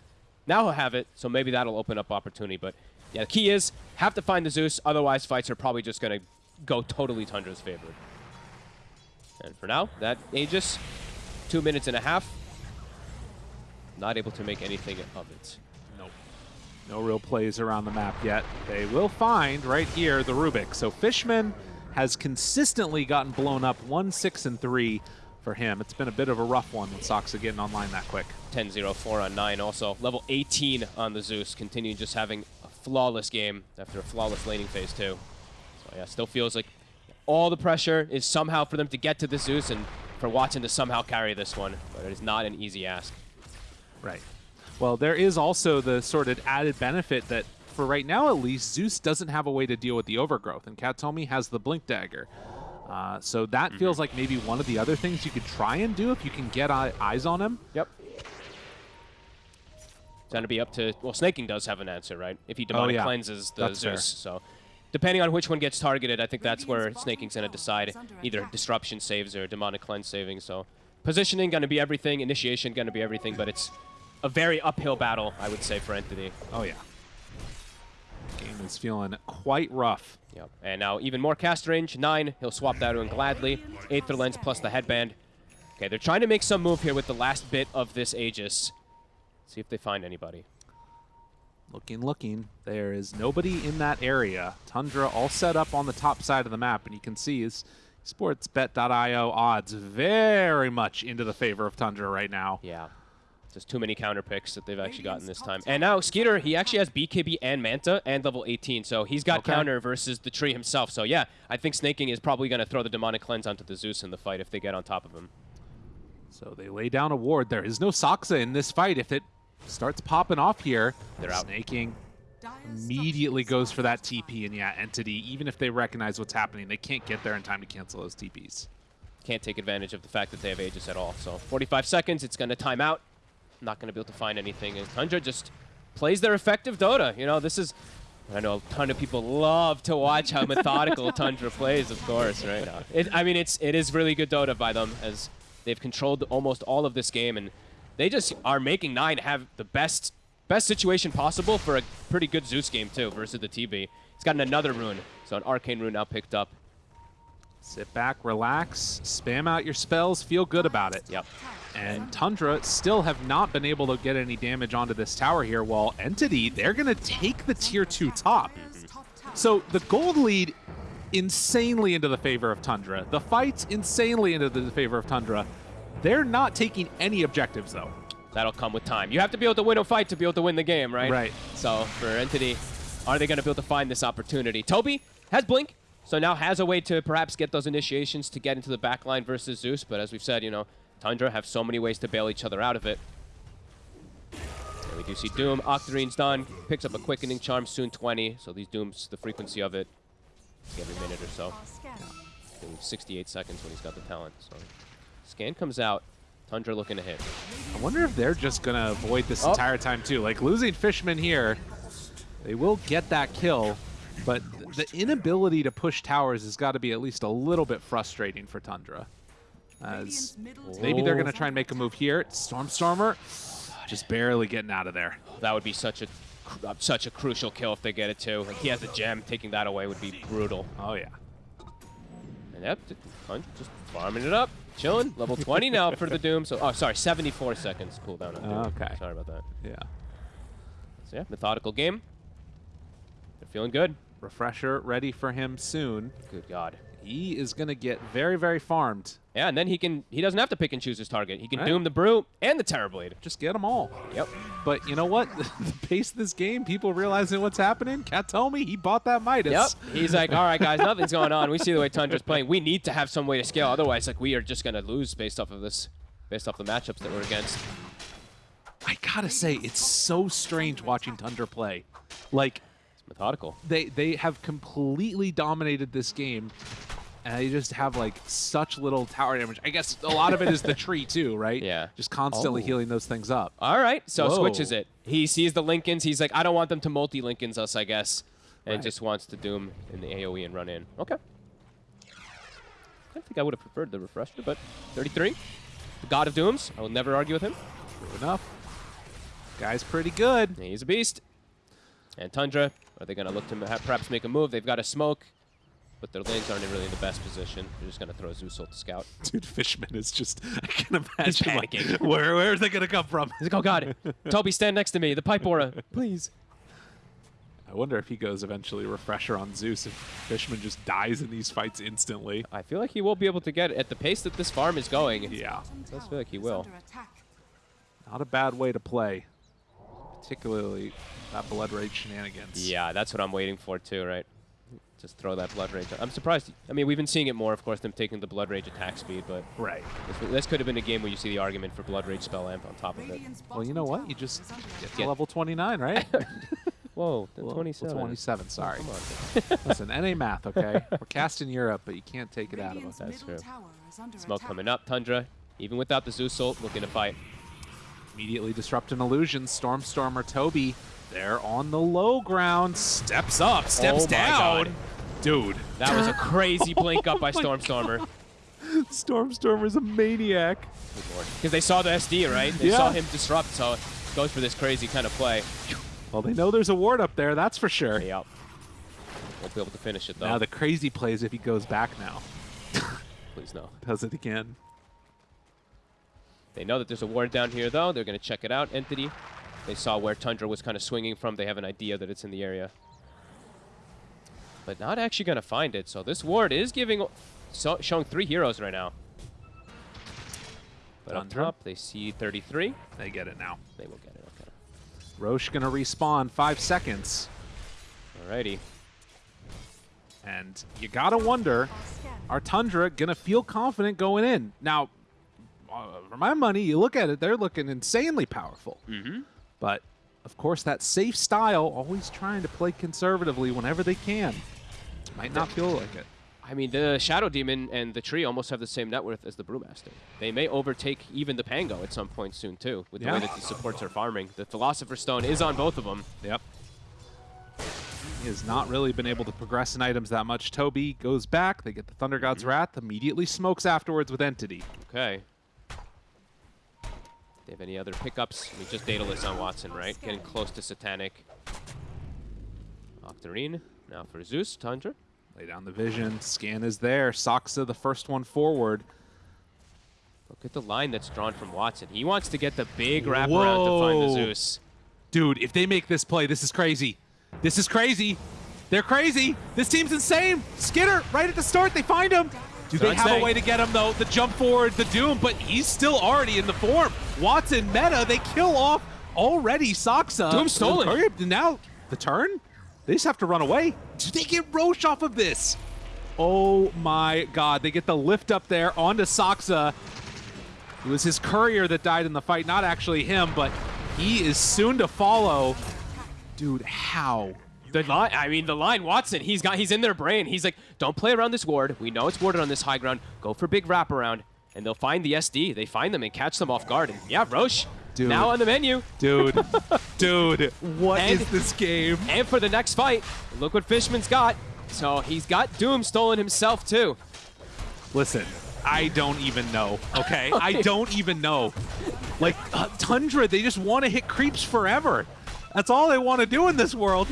Now he'll have it, so maybe that'll open up opportunity. But yeah, the key is have to find the Zeus. Otherwise, fights are probably just gonna go totally Tundra's favor. And for now, that Aegis, two minutes and a half, not able to make anything of it. No real plays around the map yet. They will find right here the Rubik. So Fishman has consistently gotten blown up 1 6 and 3 for him. It's been a bit of a rough one with Saksa getting online that quick. 10-0-4 on 9 also. Level 18 on the Zeus, continuing just having a flawless game after a flawless laning phase too. So yeah, still feels like all the pressure is somehow for them to get to the Zeus and for Watson to somehow carry this one, but it is not an easy ask. Right. Well, there is also the sort of added benefit that, for right now at least, Zeus doesn't have a way to deal with the overgrowth, and Kataomi has the Blink Dagger. Uh, so that feels like maybe one of the other things you could try and do if you can get eyes on him. Yep. It's going to be up to, well, Sneyking does have an answer, right? If he demonic Oh, yeah. cleanses the That's Zeus. fair. So depending on which one gets targeted, I think that's where Sneyking's going to decide either disruption saves or demonic cleanse saving. So positioning going to be everything, initiation going to be everything, but it's a very uphill battle, I would say, for Entity. Oh, yeah. Game is feeling quite rough. Yep. And now even more cast range, 9. He'll swap that in gladly. Aether Lens plus the headband. Okay, they're trying to make some move here with the last bit of this Aegis. See if they find anybody. Looking, looking. There is nobody in that area. Tundra all set up on the top side of the map, and you can see his sportsbet.io odds very much into the favor of Tundra right now. Yeah. Just too many counter picks that they've actually gotten this time. And now Skiter, he actually has BKB and Manta and level 18, so he's got Okay. counter versus the tree himself. So yeah, I think Sneyking is probably going to throw the Demonic Cleanse onto the Zeus in the fight if they get on top of him. So they lay down a ward. There is no Saksa in this fight. If it starts popping off here, They're out. Sneyking Dire's immediately goes for that. TP, and yeah, Entity, even if they recognize what's happening, they can't get there in time to cancel those TPs. Can't take advantage of the fact that they have Aegis at all. So 45 seconds, it's going to time out. Not going to be able to find anything. And Tundra just plays their effective Dota. You know, this is... I know a ton of people love to watch how methodical Tundra plays, of course, right? now. It, I mean, it's it is really good Dota by them as they've controlled almost all of this game, and they just are making Nine have the best best situation possible for a pretty good Zeus game too versus the TB. He's gotten another rune, so an Arcane rune now picked up. Sit back, relax, spam out your spells, feel good about it. Yep. And Tundra still have not been able to get any damage onto this tower here, while Entity, they're going to take the tier 2 top. So the gold lead insanely into the favor of Tundra. The fight's insanely into the favor of Tundra. They're not taking any objectives, though. That'll come with time. You have to be able to win a fight to be able to win the game, right? Right. So for Entity, are they going to be able to find this opportunity? Tobi has Blink, so now has a way to perhaps get those initiations to get into the backline versus Zeus. But as we've said, you know, Tundra have so many ways to bail each other out of it. And we do see Doom. Octarine's done. Picks up a quickening charm, soon 20. So these Dooms, the frequency of it, every minute or so. I think 68 seconds when he's got the talent. So scan comes out. Tundra looking to hit. I wonder if they're just going to avoid this Oh. entire time, too. Like, losing Fishman here, they will get that kill, but the inability to push towers has got to be at least a little bit frustrating for Tundra. As maybe they're going to try and make a move here. Stormstormer just barely getting out of there. That would be such a uh, such a crucial kill if they get it too. Like he has a gem, taking that away would be brutal. Oh, yeah. And yep, just just farming it up, chilling. Level 20 now for the Doom. So oh, sorry, 74 seconds cooldown on Doom. Okay. Sorry about that. Yeah. So yeah, methodical game. They're feeling good. Refresher ready for him soon. Good God. He is going to get very, very farmed. Yeah, and then he can he doesn't have to pick and choose his target. He can Right. Doom the Brew and the Terrorblade. Just get them all. Yep. But you know what? the pace of this game, people realizing what's happening. Cat told me he bought that Midas. Yep. He's like, all right, guys, nothing's going on. We see the way Tundra's playing. We need to have some way to scale. Otherwise, like, we are just going to lose based off of this, based off the matchups that we're against. I gotta say, it's so strange watching Tundra play. Like methodical. they they have completely dominated this game, and they just have like such little tower damage. I guess a lot of it is the tree too, right? Yeah. Just constantly Oh. healing those things up. All right, so Whoa. switches it. He sees the Linkens. He's like, I don't want them to multi Linkens us, I guess, and Right. just wants to doom in the AOE and run in. Okay. I think I would have preferred the refresher, but 33, the God of Dooms. I will never argue with him. True enough. Guy's pretty good. He's a beast. And Tundra, are they going to look to ma- perhaps make a move? They've got a smoke, but their lanes aren't really in the best position. They're just going to throw Zeus ult to scout. Dude, Fishman is just, I can imagine, like, panicking. where, where are they going to come from? He's like, oh god, Tobi, stand next to me. The pipe aura, please. I wonder if he goes eventually refresher on Zeus if Fishman just dies in these fights instantly. I feel like he will be able to get it at the pace that this farm is going. Yeah, Bottom Does feel like he will. not a bad way to play, particularly that Blood Rage shenanigans. Yeah, that's what I'm waiting for too, right? Just throw that blood rage. I'm surprised. I mean, we've been seeing it more, of course, them taking the blood rage attack speed, but Right. this, this could have been a game where you see the argument for blood rage spell amp on top of it. Well, you know what? You just get to level 29, right? Whoa, the Well, 27. 27, sorry. Come on. Listen, NA math, okay? We're cast in Europe, but you can't take it out of us. That's middle true. tower is under Smoke attack. coming up. Tundra, even without the Zeus ult, looking to fight. Immediately disrupt an illusion. Stormstormer Tobi, they're on the low ground. Steps up, steps Oh down. God. Dude, That was a crazy blink up oh by Stormstormer. Stormstormer's a maniac. Because they saw the SD, right? They Yeah. saw him disrupt, so goes for this crazy kind of play. Well, they know there's a ward up there, that's for sure. Yep. Won't be able to finish it, though. Now the crazy play is if he goes back now. Please no. Does it again. They know that there's a ward down here, though. They're going to check it out. Entity. They saw where Tundra was kind of swinging from. They have an idea that it's in the area. But not actually going to find it. So this ward is giving, so, showing three heroes right now. But Tundra. top, they see 33. They get it now. They will get it. Okay. Rosh gonna respawn five seconds. Alrighty. And you gotta wonder, Are Tundra gonna feel confident going in? Now, for my money, you look at it, they're looking insanely powerful. Mm-hmm. But of course, that safe style, always trying to play conservatively whenever they can. Might not feel like it. I mean, the Shadow Demon and the Tree almost have the same net worth as the Brewmaster. They may overtake even the Pango at some point soon, too, with the Yeah. way that the supports are farming. The Philosopher's Stone is on both of them. Yep. He has not really been able to progress in items that much. Tobi goes back. They get the Thunder God's Wrath. Immediately smokes afterwards with Entity. Okay. They have any other pickups? I mean, just Daedalus on Watson, right? Getting close to Satanic. Octarine. Now for Zeus, Tundra. Lay down the vision. Scan is there. Saksa the first one forward. Look at the line that's drawn from Watson. He wants to get the big wraparound to find the Zeus. Dude, if they make this play, this is crazy. This is crazy. They're crazy. This team's insane. Skinner, right at the start, they find him. Do they have saying- a way to get him, though? The jump forward, the Doom, but he's still already in the form. Watson, meta, they kill off already Saksa. Doom stolen. Up, Now, the turn? They just have to run away. Do they get Rosh off of this? Oh my god. They get the lift up there onto Saksa. It was his courier that died in the fight, not actually him, but he is soon to follow. Dude, how? The line, I mean, the line, Watson, he's got, he's in their brain. He's like, don't play around this ward. We know it's warded on this high ground. Go for big wraparound, and they'll find the SD. They find them and catch them off guard. And yeah, Rosh, Dude. now on the menu. Dude, dude, what is And- this game? And for the next fight, look what Fishman's got. So he's got Doom stolen himself, too. Listen, I don't even know, okay? I don't even know. Like, uh, Tundra, they just want to hit creeps forever. That's all they want to do in this world.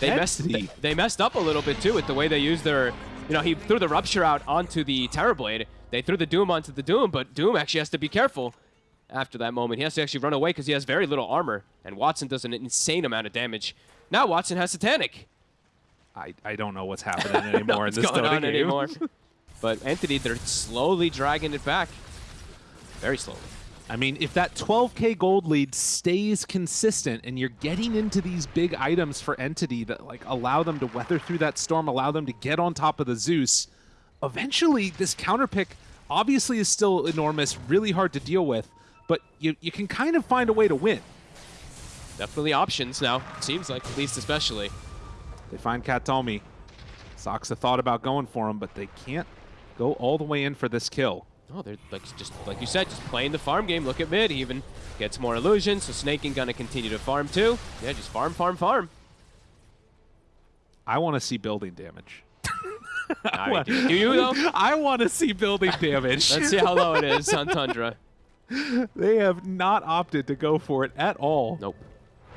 They messed, they, messed up a little bit, too, with the way they used their... You know, he threw the Rupture out onto the Terrorblade. They threw the Doom onto the Doom, but Doom actually has to be careful after that moment. He has to actually run away because he has very little armor, and Watson does an insane amount of damage. Now Watson has Satanic. I, I don't know what's happening anymore in this going Dota on game. anymore. but Entity, they're slowly dragging it back. Very slowly. I mean, if that 12k gold lead stays consistent and you're getting into these big items for Entity that like allow them to weather through that storm, allow them to get on top of the Zeus, eventually this counter pick obviously is still enormous, really hard to deal with, but you, you can kind of find a way to win. Definitely options now, seems like, at least especially. They find Kataomi. Saksa thought about going for him, but they can't go all the way in for this kill. Oh, they're like just like you said, just playing the farm game. Look at mid, he even gets more illusions. So Sneyking gonna continue to farm too. Yeah, just farm, farm, farm. I want to see building damage. I mean, do, do you though? I want to see building damage. Let's see how low it is on Tundra. They have not opted to go for it at all. Nope.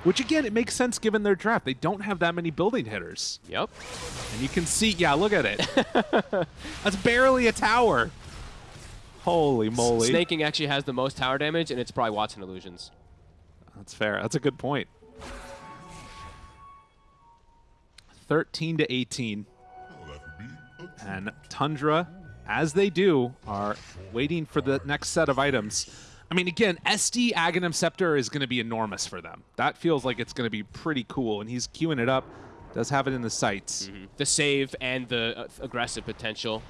Which again, it makes sense given their draft. They don't have that many building hitters. Yep. And you can see, yeah, look at it. That's barely a tower. Holy moly. Sneyking actually has the most tower damage, and it's probably Watson illusions. That's fair. That's a good point. 13 to 18. And Tundra, as they do, are waiting for the next set of items. I mean, again, SD Aghanim Scepter is going to be enormous for them. That feels like it's going to be pretty cool, and he's queuing it up. Does have it in the sights. The save and the uh, aggressive potential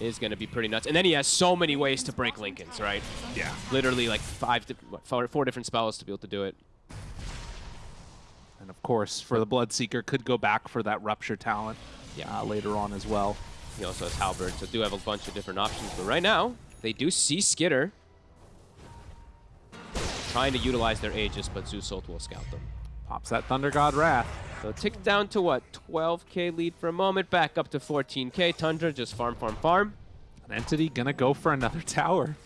is going to be pretty nuts. And then he has so many ways to break Linkens, right? Yeah. Literally like five, four, four different spells to be able to do it. And of course, for the Bloodseeker, could go back for that Rupture talent Yeah. uh, later on as well. He also has Halberd, so do have a bunch of different options. But right now, they do see Skiter trying to utilize their Aegis, but Zeus Ult will scout them. Pops that Thunder God Wrath. So tick down to what? 12k lead for a moment, back up to 14k. Tundra just farm, farm, farm. An entity gonna go for another tower.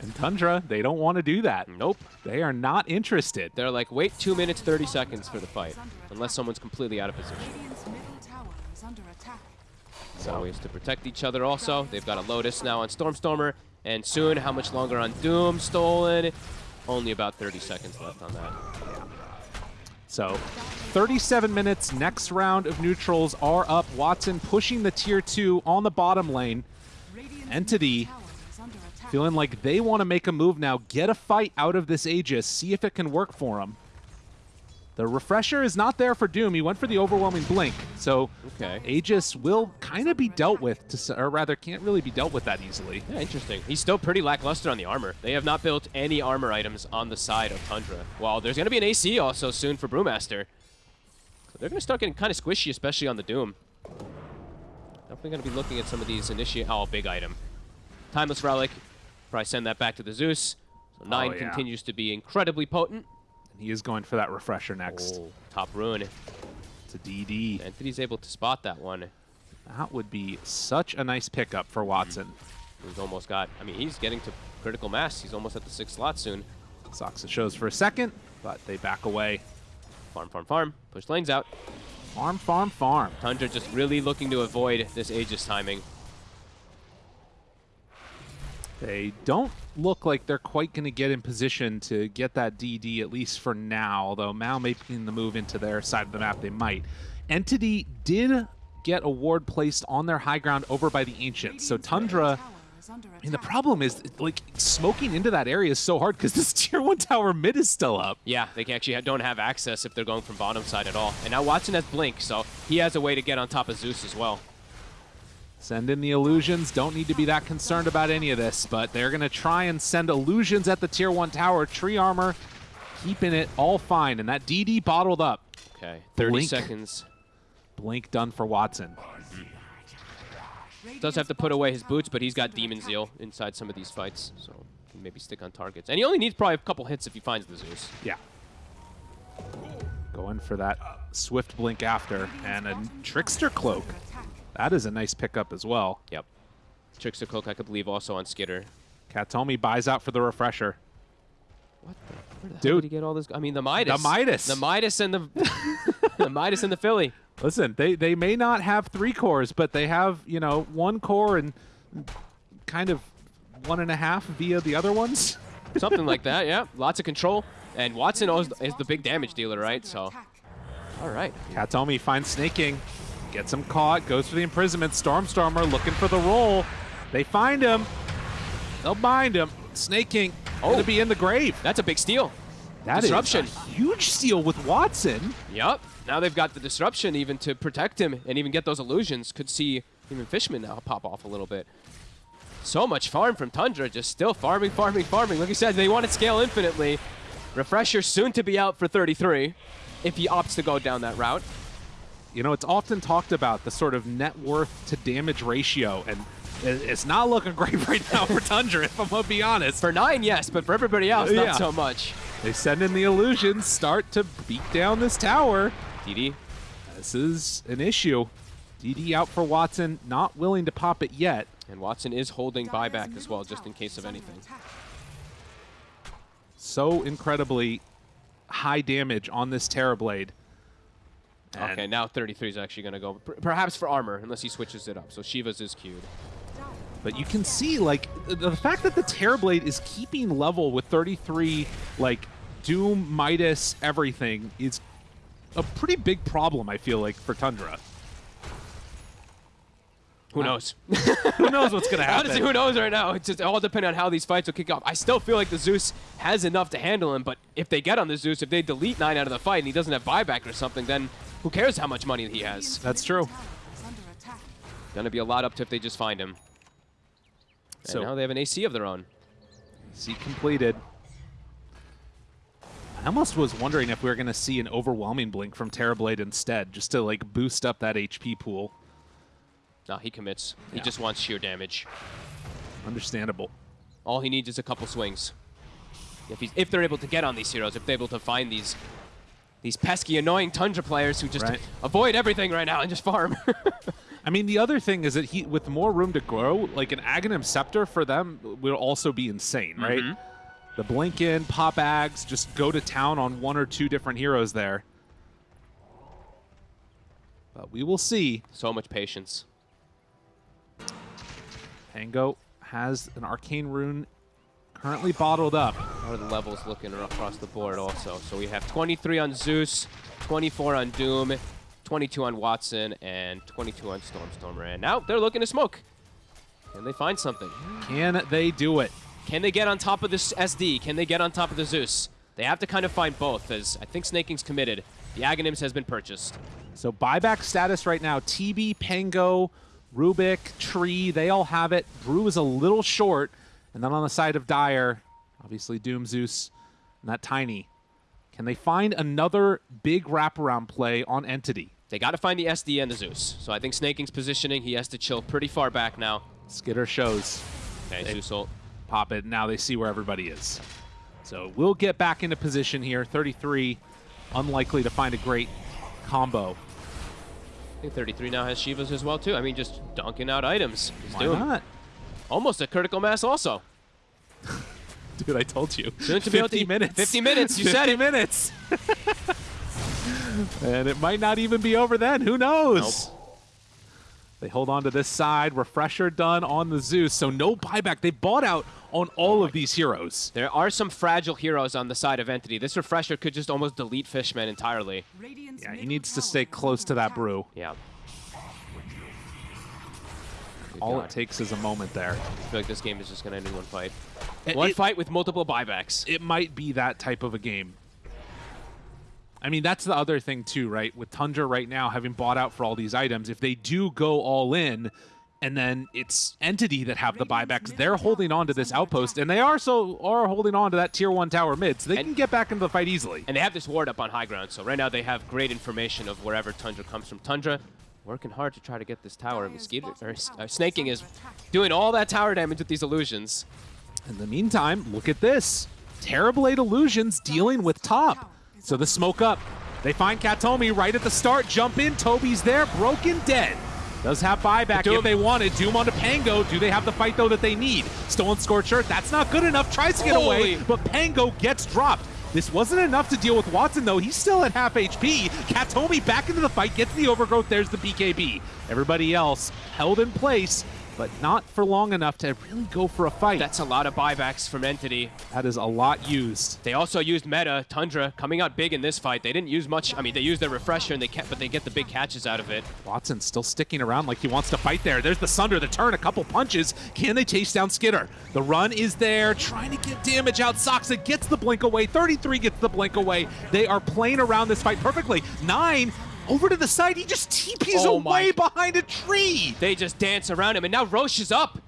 And Tundra, they don't want to do that. Nope. They are not interested. They're like, wait 2 minutes 30 seconds for the fight, unless someone's completely out of position. Radiant's middle tower is under attack. So ways to protect each other also. They've got a Lotus now on Stormstormer, and soon, how much longer on Doom stolen? Only about 30 seconds left on that. So 37 minutes, next round of neutrals are up. Watson pushing the tier two on the bottom lane. Entity. Feeling like they want to make a move now, get a fight out of this Aegis, see if it can work for them. The refresher is not there for Doom. He went for the overwhelming blink. So Okay. Aegis will kind of be dealt with, to, or rather, can't really be dealt with that easily. Yeah, interesting. He's still pretty lackluster on the armor. They have not built any armor items on the side of Tundra. Well, there's going to be an AC also soon for Brewmaster. So they're going to start getting kind of squishy, especially on the Doom. Definitely going to be looking at some of these initiate. Oh, big item. Timeless Relic. Probably send that back to the Zeus. So 9 Oh, yeah. continues to be incredibly potent. He is going for that refresher next. Oh, top rune. It's a DD. Entity's able to spot that one. That would be such a nice pickup for Watson. Mm. He's almost got, I mean, he's getting to critical mass. He's almost at the sixth slot soon. Soxa shows for a second, but they back away. Farm, farm, farm. Push lanes out. Farm, farm, farm. Tundra just really looking to avoid this Aegis timing. They don't look like they're quite going to get in position to get that DD, at least for now, although Mao making the move into their side of the map, they might. Entity did get a ward placed on their high ground over by the Ancients, so Tundra... middle tower is under I mean, the problem is, like, smoking into that area is so hard because this tier 1 tower mid is still up. Yeah, they actually don't have access if they're going from bottom side at all. And now Watson has Blink, so he has a way to get on top of Zeus as well. Send in the illusions. Don't need to be that concerned about any of this, but they're going to try and send illusions at the tier 1 tower. Tree armor keeping it all fine, and that DD bottled up. Okay, 30 Blink. seconds. Blink done for Watson. Does have to put away his boots, but he's got Demon Zeal inside some of these fights, so can maybe stick on targets. And he only needs probably a couple hits if he finds the Zeus. Yeah. Going for that swift blink after, and a trickster cloak. That is a nice pickup as well. Yep. Trickster Cloak, I could believe, also on Skiter. Kataomi buys out for the refresher. What the? Where the Dude. did he get all this? I mean, the Midas. The Midas. The Midas and the the Midas and the Philly. Listen, they, they may not have three cores, but they have, you know, one core and kind of one and a half via the other ones. Something like that, yeah. Lots of control. And Watson is, is the big damage dealer, right? So, all right. Kataomi finds Sneyking, gets him caught, goes for the imprisonment. Stormstormer looking for the roll. They find him. They'll bind him. Sneyking Oh. gonna be in the grave. That's a big steal. That is Disruption. a huge steal with Watson. Yep. Now they've got the disruption even to protect him and even get those illusions. Could see even Fishman now pop off a little bit. So much farm from Tundra, just still farming, farming, farming. Like you said, they want to scale infinitely. Refresher soon to be out for 33 if he opts to go down that route. You know, it's often talked about the sort of net worth to damage ratio, and it's not looking great right now for Tundra, if I'm gonna be honest. For nine, yes, but for everybody else, not Yeah. so much. They send in the illusions, start to beat down this tower. DD, This is an issue. DD out for Watson, not willing to pop it yet. and Watson is holding buyback as well, just in case of anything. So incredibly high damage on this Terrorblade. And Okay, now 33 is actually going to go, perhaps for armor, unless he switches it up. So Shiva's is queued. But you can see, like, the, the fact that the Terrorblade is keeping level with 33, like, Doom, Midas, everything is a pretty big problem, I feel like, for Tundra. Who knows? Who knows what's going to happen? Honestly, who knows right now? It's just all depending on how these fights will kick off. I still feel like the Zeus has enough to handle him, but if they get on the Zeus, if they delete nine out of the fight and he doesn't have buyback or something, then who cares how much money he has? That's true. Gonna be a lot up to if they just find him. So- now they have an AC of their own. See completed. I almost was wondering if we were going to see an overwhelming blink from Terrorblade instead, just to, like, boost up that HP pool. No, he commits. He just wants sheer damage. Understandable. All he needs is a couple swings. If he's if they're able to get on these heroes, if they're able to find these these pesky, annoying Tundra players who just Right. avoid everything right now and just farm. I mean, the other thing is that he, with more room to grow, like an Aghanim Scepter for them will also be insane, right? Mhm. The blink in, pop ags, just go to town on one or two different heroes there. But we will see. so much patience. Pango has an arcane rune currently bottled up. How are the levels looking across the board also? So we have 23 on Zeus, 24 on Doom, 22 on Watson, and 22 on Stormstormer. And now they're looking to smoke. Can they find something? Can they do it? Can they get on top of this SD? Can they get on top of the Zeus? They have to kind of find both, as I think Sneyking's committed. The Aghanims has been purchased. So buyback status right now, TB, Pango, Rubik, Tree, they all have it. Brew is a little short. And then on the side of Dire, obviously Doom Zeus and that Tiny. Can they find another big wraparound play on Entity? They got to find the SD and the Zeus. So I think Sneyking's positioning. He has to chill pretty far back now. Skiter shows. Okay, They- Zeus ult. Pop it. Now they see where everybody is. So we'll get back into position here. 33, unlikely to find a great combo. I think 33 now has Shivas as well, too. I mean, just dunking out items. He's Why doing not? almost a critical mass also. Dude, I told you. Soon to 50 able to- minutes. 50 minutes, you said 50 it. minutes. and it might not even be over then. Who knows? They hold on to this side. Refresher done on the Zeus. So no buyback. They bought out on all of these heroes. There are some fragile heroes on the side of Entity. This refresher could just almost delete Fishman entirely. Radiant's Yeah, he needs to stay close to that brew. Yeah. Good All God. it takes is a moment there. I feel like this game is just going to end in one fight. It- One it- fight with multiple buybacks. it might be that type of a game. I mean, that's the other thing too, right? With Tundra right now having bought out for all these items, if they do go all in, and then it's Entity that have the buybacks, they're holding on to this outpost, and they are so are holding on to that tier one tower mid, so they And- can get back into the fight easily. And they have this ward up on high ground, so right now they have great information of wherever Tundra comes from. Tundra working hard to try to get this tower. Mosquito, or, uh, Sneyking is doing all that tower damage with these illusions. In the meantime, look at this. Terrible Eight Illusions dealing with top. So the smoke up. They find Kataomi right at the start. Jump in. Tobi's there. Broken dead. Does have buyback Doom. if they wanted. Doom onto Pango. Do they have the fight, though, that they need? Stolen Scorcher. That's not good enough. Tries to get away, but Pango gets dropped. This wasn't enough to deal with Watson, though. He's still at half HP. Kataomi back into the fight, gets the overgrowth. There's the BKB. Everybody else held in place, but not for long enough to really go for a fight. That's a lot of buybacks from Entity. That is a lot used. They also used meta, Tundra, coming out big in this fight. They didn't use much. I mean, they used their refresher, and they kept, but they get the big catches out of it. Watson still sticking around like he wants to fight there. There's the Sunder, the turn, a couple punches. Can they chase down Skiter? The run is there, trying to get damage out. Saksa gets the blink away. 33 gets the blink away. They are playing around this fight perfectly. Nine over to the side. He just TPs Oh my- away behind a tree. They just dance around him, and now Rosh is up.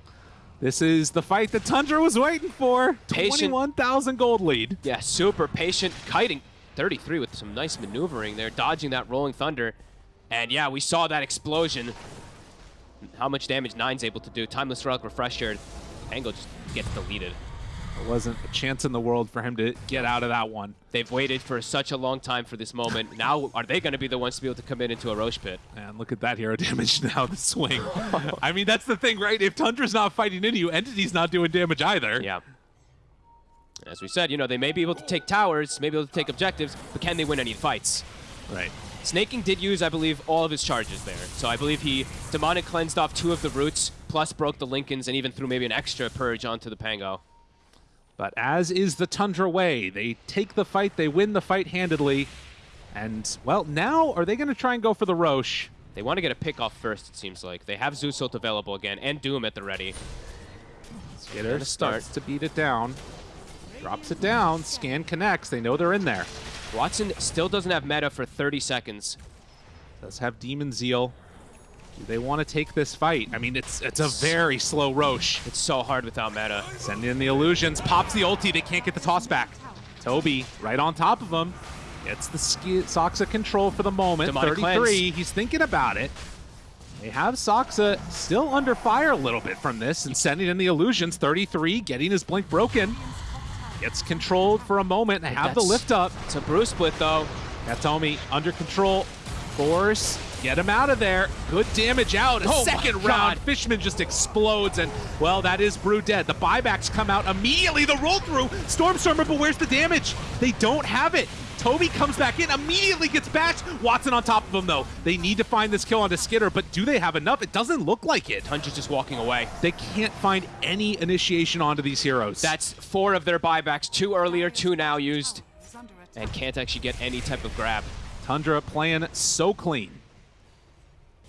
This is the fight that Tundra was waiting for. 21,000 gold lead. Yeah, super patient, kiting 33 with some nice maneuvering there, dodging that rolling thunder. And yeah, we saw that explosion. How much damage Nine's able to do. Timeless Relic Refresher. Angle just gets deleted. There wasn't a chance in the world for him to get out of that one. They've waited for such a long time for this moment. Now, are they going to be the ones to be able to come in into a Rosh pit? And look at that hero damage now, the swing. I mean, that's the thing, right? If Tundra's not fighting into you, Entity's not doing damage either. Yeah. As we said, you know, they may be able to take towers, may be able to take objectives, but can they win any fights? Right. Sneyking did use, I believe, all of his charges there. So I believe he demonic cleansed off two of the roots, plus broke the Linkens, and even threw maybe an extra purge onto the Pango. But as is the Tundra way, they take the fight, they win the fight handedly. And, well, now are they going to try and go for the Rosh? They want to get a pick off first, it seems like. They have Zeus ult available again, and Doom at the ready. Skiter starts to beat it down. Drops it down. Scan connects. They know they're in there. Watson still doesn't have meta for 30 seconds. Does have Demon Zeal. They want to take this fight? I mean, it's it's a very slow Rosh. It's so hard without meta. Send in the illusions. Pops the ulti. They can't get the toss back. Tobi right on top of him. Gets the ski- Saksa control for the moment. Demonic 33. cleanse. He's thinking about it. They have Saksa still under fire a little bit from this and sending in the illusions. 33 getting his blink broken. Gets controlled for a moment and have the lift up. It's a Brew's split, though. Kataomi under control. Force, get him out of there. Good damage out. A Oh second round. Fishman just explodes, and well, that is Brew dead. The buybacks come out immediately. The roll through. Stormstormer, but where's the damage? They don't have it. Tobi comes back in, immediately gets bashed. Watson on top of him, though. They need to find this kill onto Skiter, but do they have enough? It doesn't look like it. Tundra's just walking away. They can't find any initiation onto these heroes. That's four of their buybacks. Two earlier, two now used, Is under attack. and can't actually get any type of grab. Tundra playing so clean.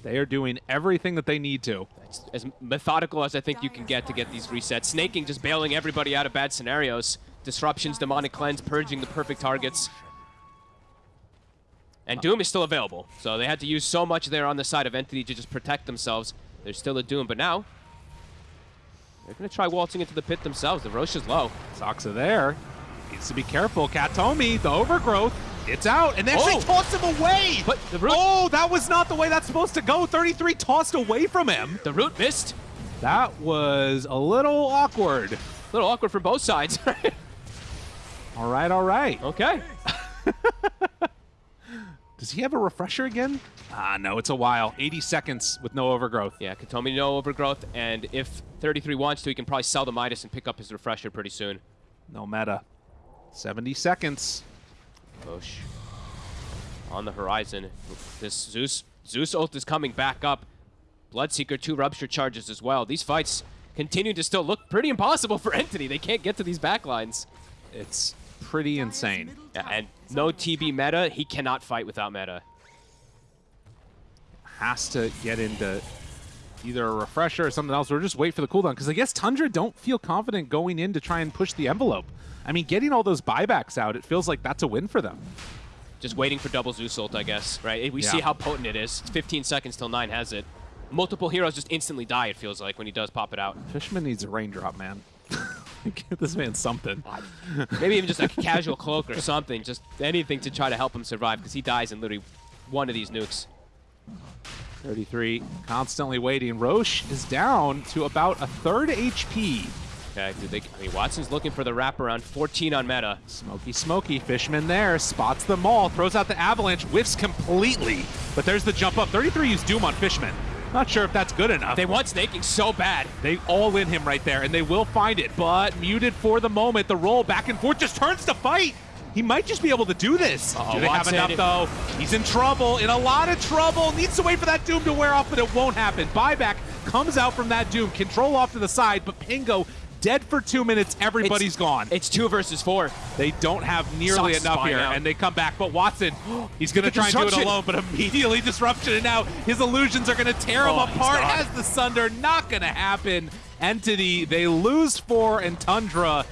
They are doing everything that they need to. It's as methodical as I think you can get to get these resets. Sneyking just bailing everybody out of bad scenarios. disruptions, demonic cleanse, purging the perfect targets. And Doom is still available, so they had to use so much there on the side of Entity to just protect themselves. There's still a Doom, but now they're going to try waltzing into the pit themselves. The Rosh is low. Saksa there. Needs to be careful. Kataomi, the overgrowth. It's out, and they actually Oh. toss him away. But the root, Oh, that was not the way that's supposed to go. 33 tossed away from him. the root missed. That was a little awkward. A little awkward from both sides. All right, all right. okay. Does he have a refresher again? Ah, no, it's a while. 80 seconds with no overgrowth. Yeah, Kataomi no overgrowth, and if 33 wants to, he can probably sell the Midas and pick up his refresher pretty soon. No meta. 70 seconds. Rosh on the horizon. This Zeus Zeus ult is coming back up. Bloodseeker two rupture charges as well. These fights continue to still look pretty impossible for Entity. They can't get to these backlines. It's pretty insane. Yeah, and no TB meta. He cannot fight without meta. Has to get into either a refresher or something else, or just wait for the cooldown. Because I guess Tundra don't feel confident going in to try and push the envelope. I mean, getting all those buybacks out, it feels like that's a win for them. Just waiting for double Zeus ult, I guess. Right? We Yeah. see how potent it is. It's 15 seconds till nine has it. Multiple heroes just instantly die. It feels like when he does pop it out. Fishman needs a raindrop, man. Give this man something. Maybe even just a casual cloak or something. Just anything to try to help him survive because he dies in literally one of these nukes. 33, constantly waiting. Rosh is down to about a third HP. Okay, they, I mean, Watson's looking for the wraparound. 14 on meta. Smoky, smoky. Fishman there, spots them all, throws out the avalanche, whiffs completely. But there's the jump up. 33 used Doom on Fishman. Not sure if that's good enough. They want Sneyking so bad. They all in him right there, and they will find it. But muted for the moment. The roll back and forth just turns to fight. He might just be able to do this. Uh-oh, do they have if- enough, though? He's in trouble, in a lot of trouble. Needs to wait for that Doom to wear off, but it won't happen. Buyback comes out from that Doom. Control off to the side, but Pango dead for two minutes. Everybody's It's- gone. It's two versus four. They don't have nearly Sox enough here, out. and they come back. But Watson, he's going to try and do it alone, but immediately disruption, and now his illusions are going to tear him Oh, he's apart. gone. Has the Sunder, not going to happen. Entity, they lose four, and Tundra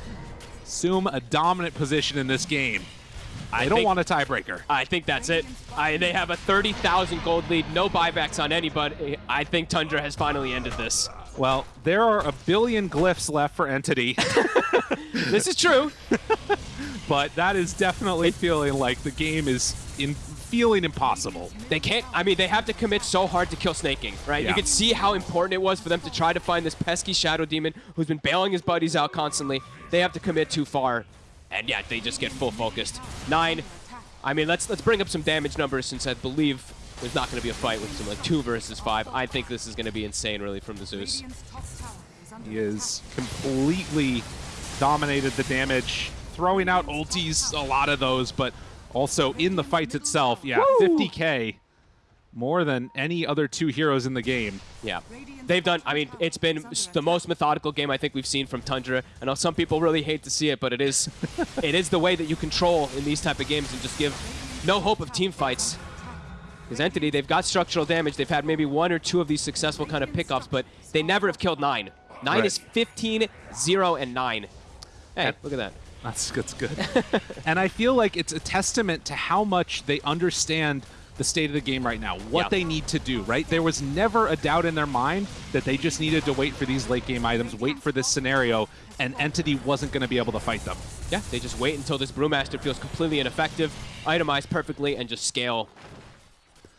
assume a dominant position in this game. I, don't think- want a tiebreaker. I think that's it. I, they have a 30,000 gold lead, no buybacks on anybody. I think Tundra has finally ended this. Well, there are a billion glyphs left for Entity, This is true. but that is definitely feeling like the game is in feeling impossible. They can't, I mean, they have to commit so hard to kill Sneyking, right? Yeah. You can see how important it was for them to try to find this pesky Shadow Demon who's been bailing his buddies out constantly. They have to commit too far. And yeah, they just get full focused. Nine. I mean, let's let's bring up some damage numbers since I believe there's not going to be a fight with some like two versus five. I think this is going to be insane, really, from the Zeus. Radiant's top tower is He has completely dominated the damage, throwing out ultis, a lot of those, but also in the fights itself. Yeah, 50k, more than any other two heroes in the game. Yeah. They've done, I mean, it's been the most methodical game I think we've seen from Tundra. I know some people really hate to see it, but it is it is the way that you control in these type of games and just give no hope of team fights. Because Entity, they've got structural damage. They've had maybe one or two of these successful kind of pickups, but they never have killed nine. Nine Right. is 15, 0, and 9. Hey, look at that. That's, that's good. and I feel like it's a testament to how much they understand the state of the game right now, what Yeah. they need to do, right? There was never a doubt in their mind that they just needed to wait for these late game items, wait for this scenario, and Entity wasn't going to be able to fight them. Yeah, they just wait until this Brewmaster feels completely ineffective, itemize perfectly, and just scale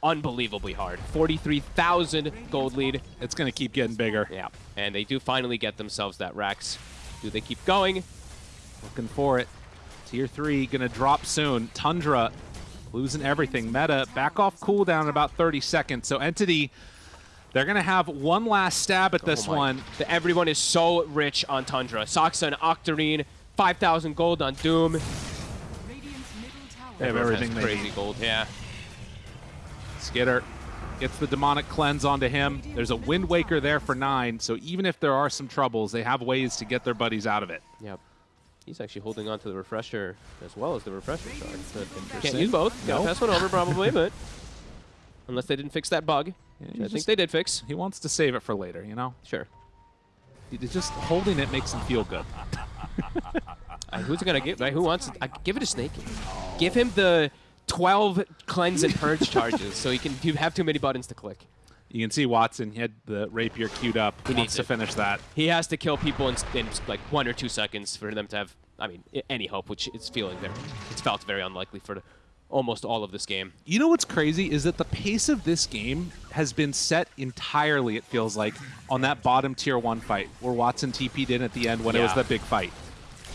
unbelievably hard. 43,000 gold lead. It's going to keep getting bigger. Yeah, and they do finally get themselves that rax. Do they keep going? Looking for it. Tier 3 going to drop soon. Tundra losing everything. Meta back off cooldown in about 30 seconds. So Entity, they're going to have one last stab at oh this Oh one. The- everyone is so rich on Tundra. Saksa and Octarine, 5,000 gold on Doom. Radiant's middle tower They have everything crazy gold, yeah. Skiter gets the demonic cleanse onto him. There's a Wind Waker there for nine, so even if there are some troubles, they have ways to get their buddies out of it. Yep. He's actually holding on to the refresher as well as the refresher shard. So can't use both. Gotta pass one over probably, but unless they didn't fix that bug, Yeah, which I think they did fix. He wants to save it for later, you know? Sure. He- Just holding it makes him feel good. Uh, who's gonna give? Right? Who wants it? I, give it to Snake. Give him the 12 cleanse and purge charges, so he can you have too many buttons to click. You can see Watson, he had the rapier queued up. He needs to it. finish that. He has to kill people in, in like one or two seconds for them to have, I mean, any hope, which it's feeling very, it's felt very unlikely for almost all of this game. You know what's crazy is that the pace of this game has been set entirely, it feels like, on that bottom tier one fight where Watson TP'd in at the end when it was the big fight.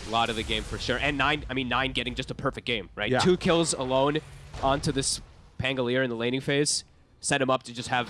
A lot of the game for sure. And nine, I mean, nine getting just a perfect game, right? Yeah. Two kills alone onto this Pangolier in the laning phase set him up to just have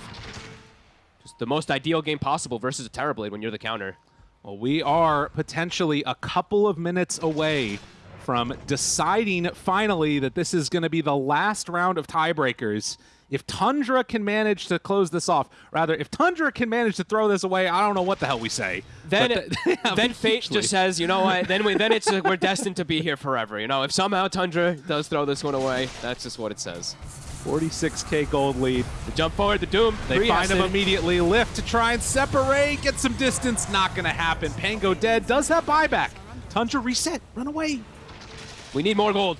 just the most ideal game possible versus a Terrorblade when you're the counter. Well, we are potentially a couple of minutes away from deciding finally that this is going to be the last round of tiebreakers. If Tundra can manage to close this off, rather, if Tundra can manage to throw this away, I don't know what the hell we say. Then, they have then fate just says, you know what? Then we, then it's we're destined to be here forever. You know, if somehow Tundra does throw this one away, that's just what it says. 46k gold lead. The jump forward, the doom. They three find him immediately. Lift to try and separate, get some distance. Not going to happen. Pango dead. Does have buyback. Tundra reset. Run away. We need more gold.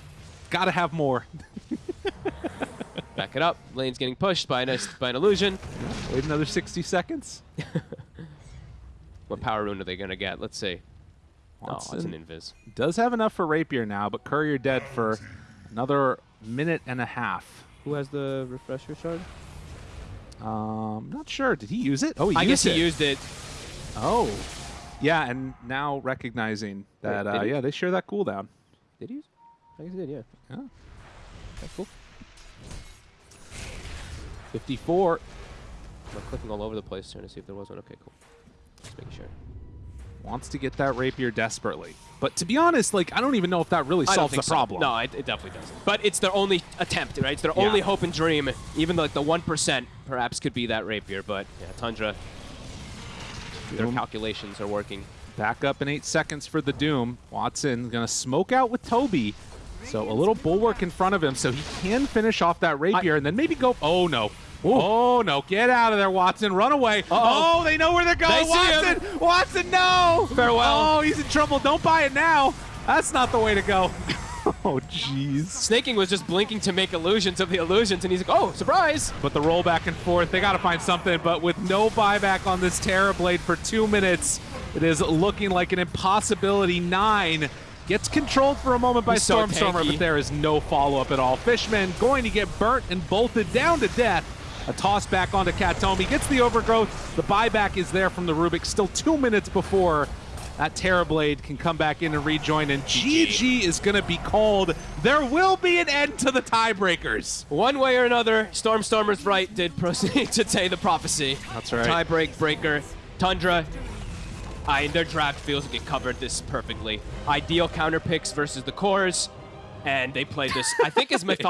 Got to have more. Back it up. Lane's getting pushed by an, uh, by an illusion. Wait another 60 seconds. What power rune are they gonna get? Let's see. Oh, it's an invis. Does have enough for Rapier now, but Courier dead for another minute and a half. Who has the refresher shard? Um, not sure. Did he use it? Oh, he I used guess it. he used it. Oh, yeah, and now recognizing that, did uh, yeah, they share that cooldown. Did he use? it? I guess he did. Yeah. Yeah. That's cool. 54 I'm clicking all over the place trying to see if there was one. Okay, cool. Just making sure. Wants to get that Rapier desperately. But to be honest, like, I don't even know if that really solves the so. problem. No, it, it definitely doesn't. But it's their only attempt, right? It's their Yeah. only hope and dream. Even like the one percent, perhaps could be that rapier. But yeah, Tundra. Their Doom. calculations are working. Back up in eight seconds for the Doom. Watson gonna smoke out with Tobi. So a little bulwark in front of him so he can finish off that rapier and then maybe go. Oh no. Oh no. Get out of there, Watson. Run away. Uh-oh. Oh, they know where they're going. They. Watson. Watson, no. Farewell. Oh, he's in trouble. Don't buy it now. That's not the way to go. oh, jeez. Sneyking was just blinking to make illusions of the illusions, and he's like, "Oh, surprise!" But the roll back and forth, they got to find something. But with no buyback on this Terrorblade for two minutes, it is looking like an impossibility. Nine gets controlled for a moment by He's so but there is no follow-up at all. Fishman going to get burnt and bolted down to death. A toss back onto Kataomi, gets the overgrowth. The buyback is there from the Rubik. Still two minutes before that Terrorblade can come back in and rejoin, and GG is going to be called. There will be an end to the tiebreakers. One way or another, Stormstormer's right did proceed to say the prophecy. That's right. Tie break breaker, Tundra. I their draft feels like it covered this perfectly. Ideal counter picks versus the cores, and they played this. I think as mythology.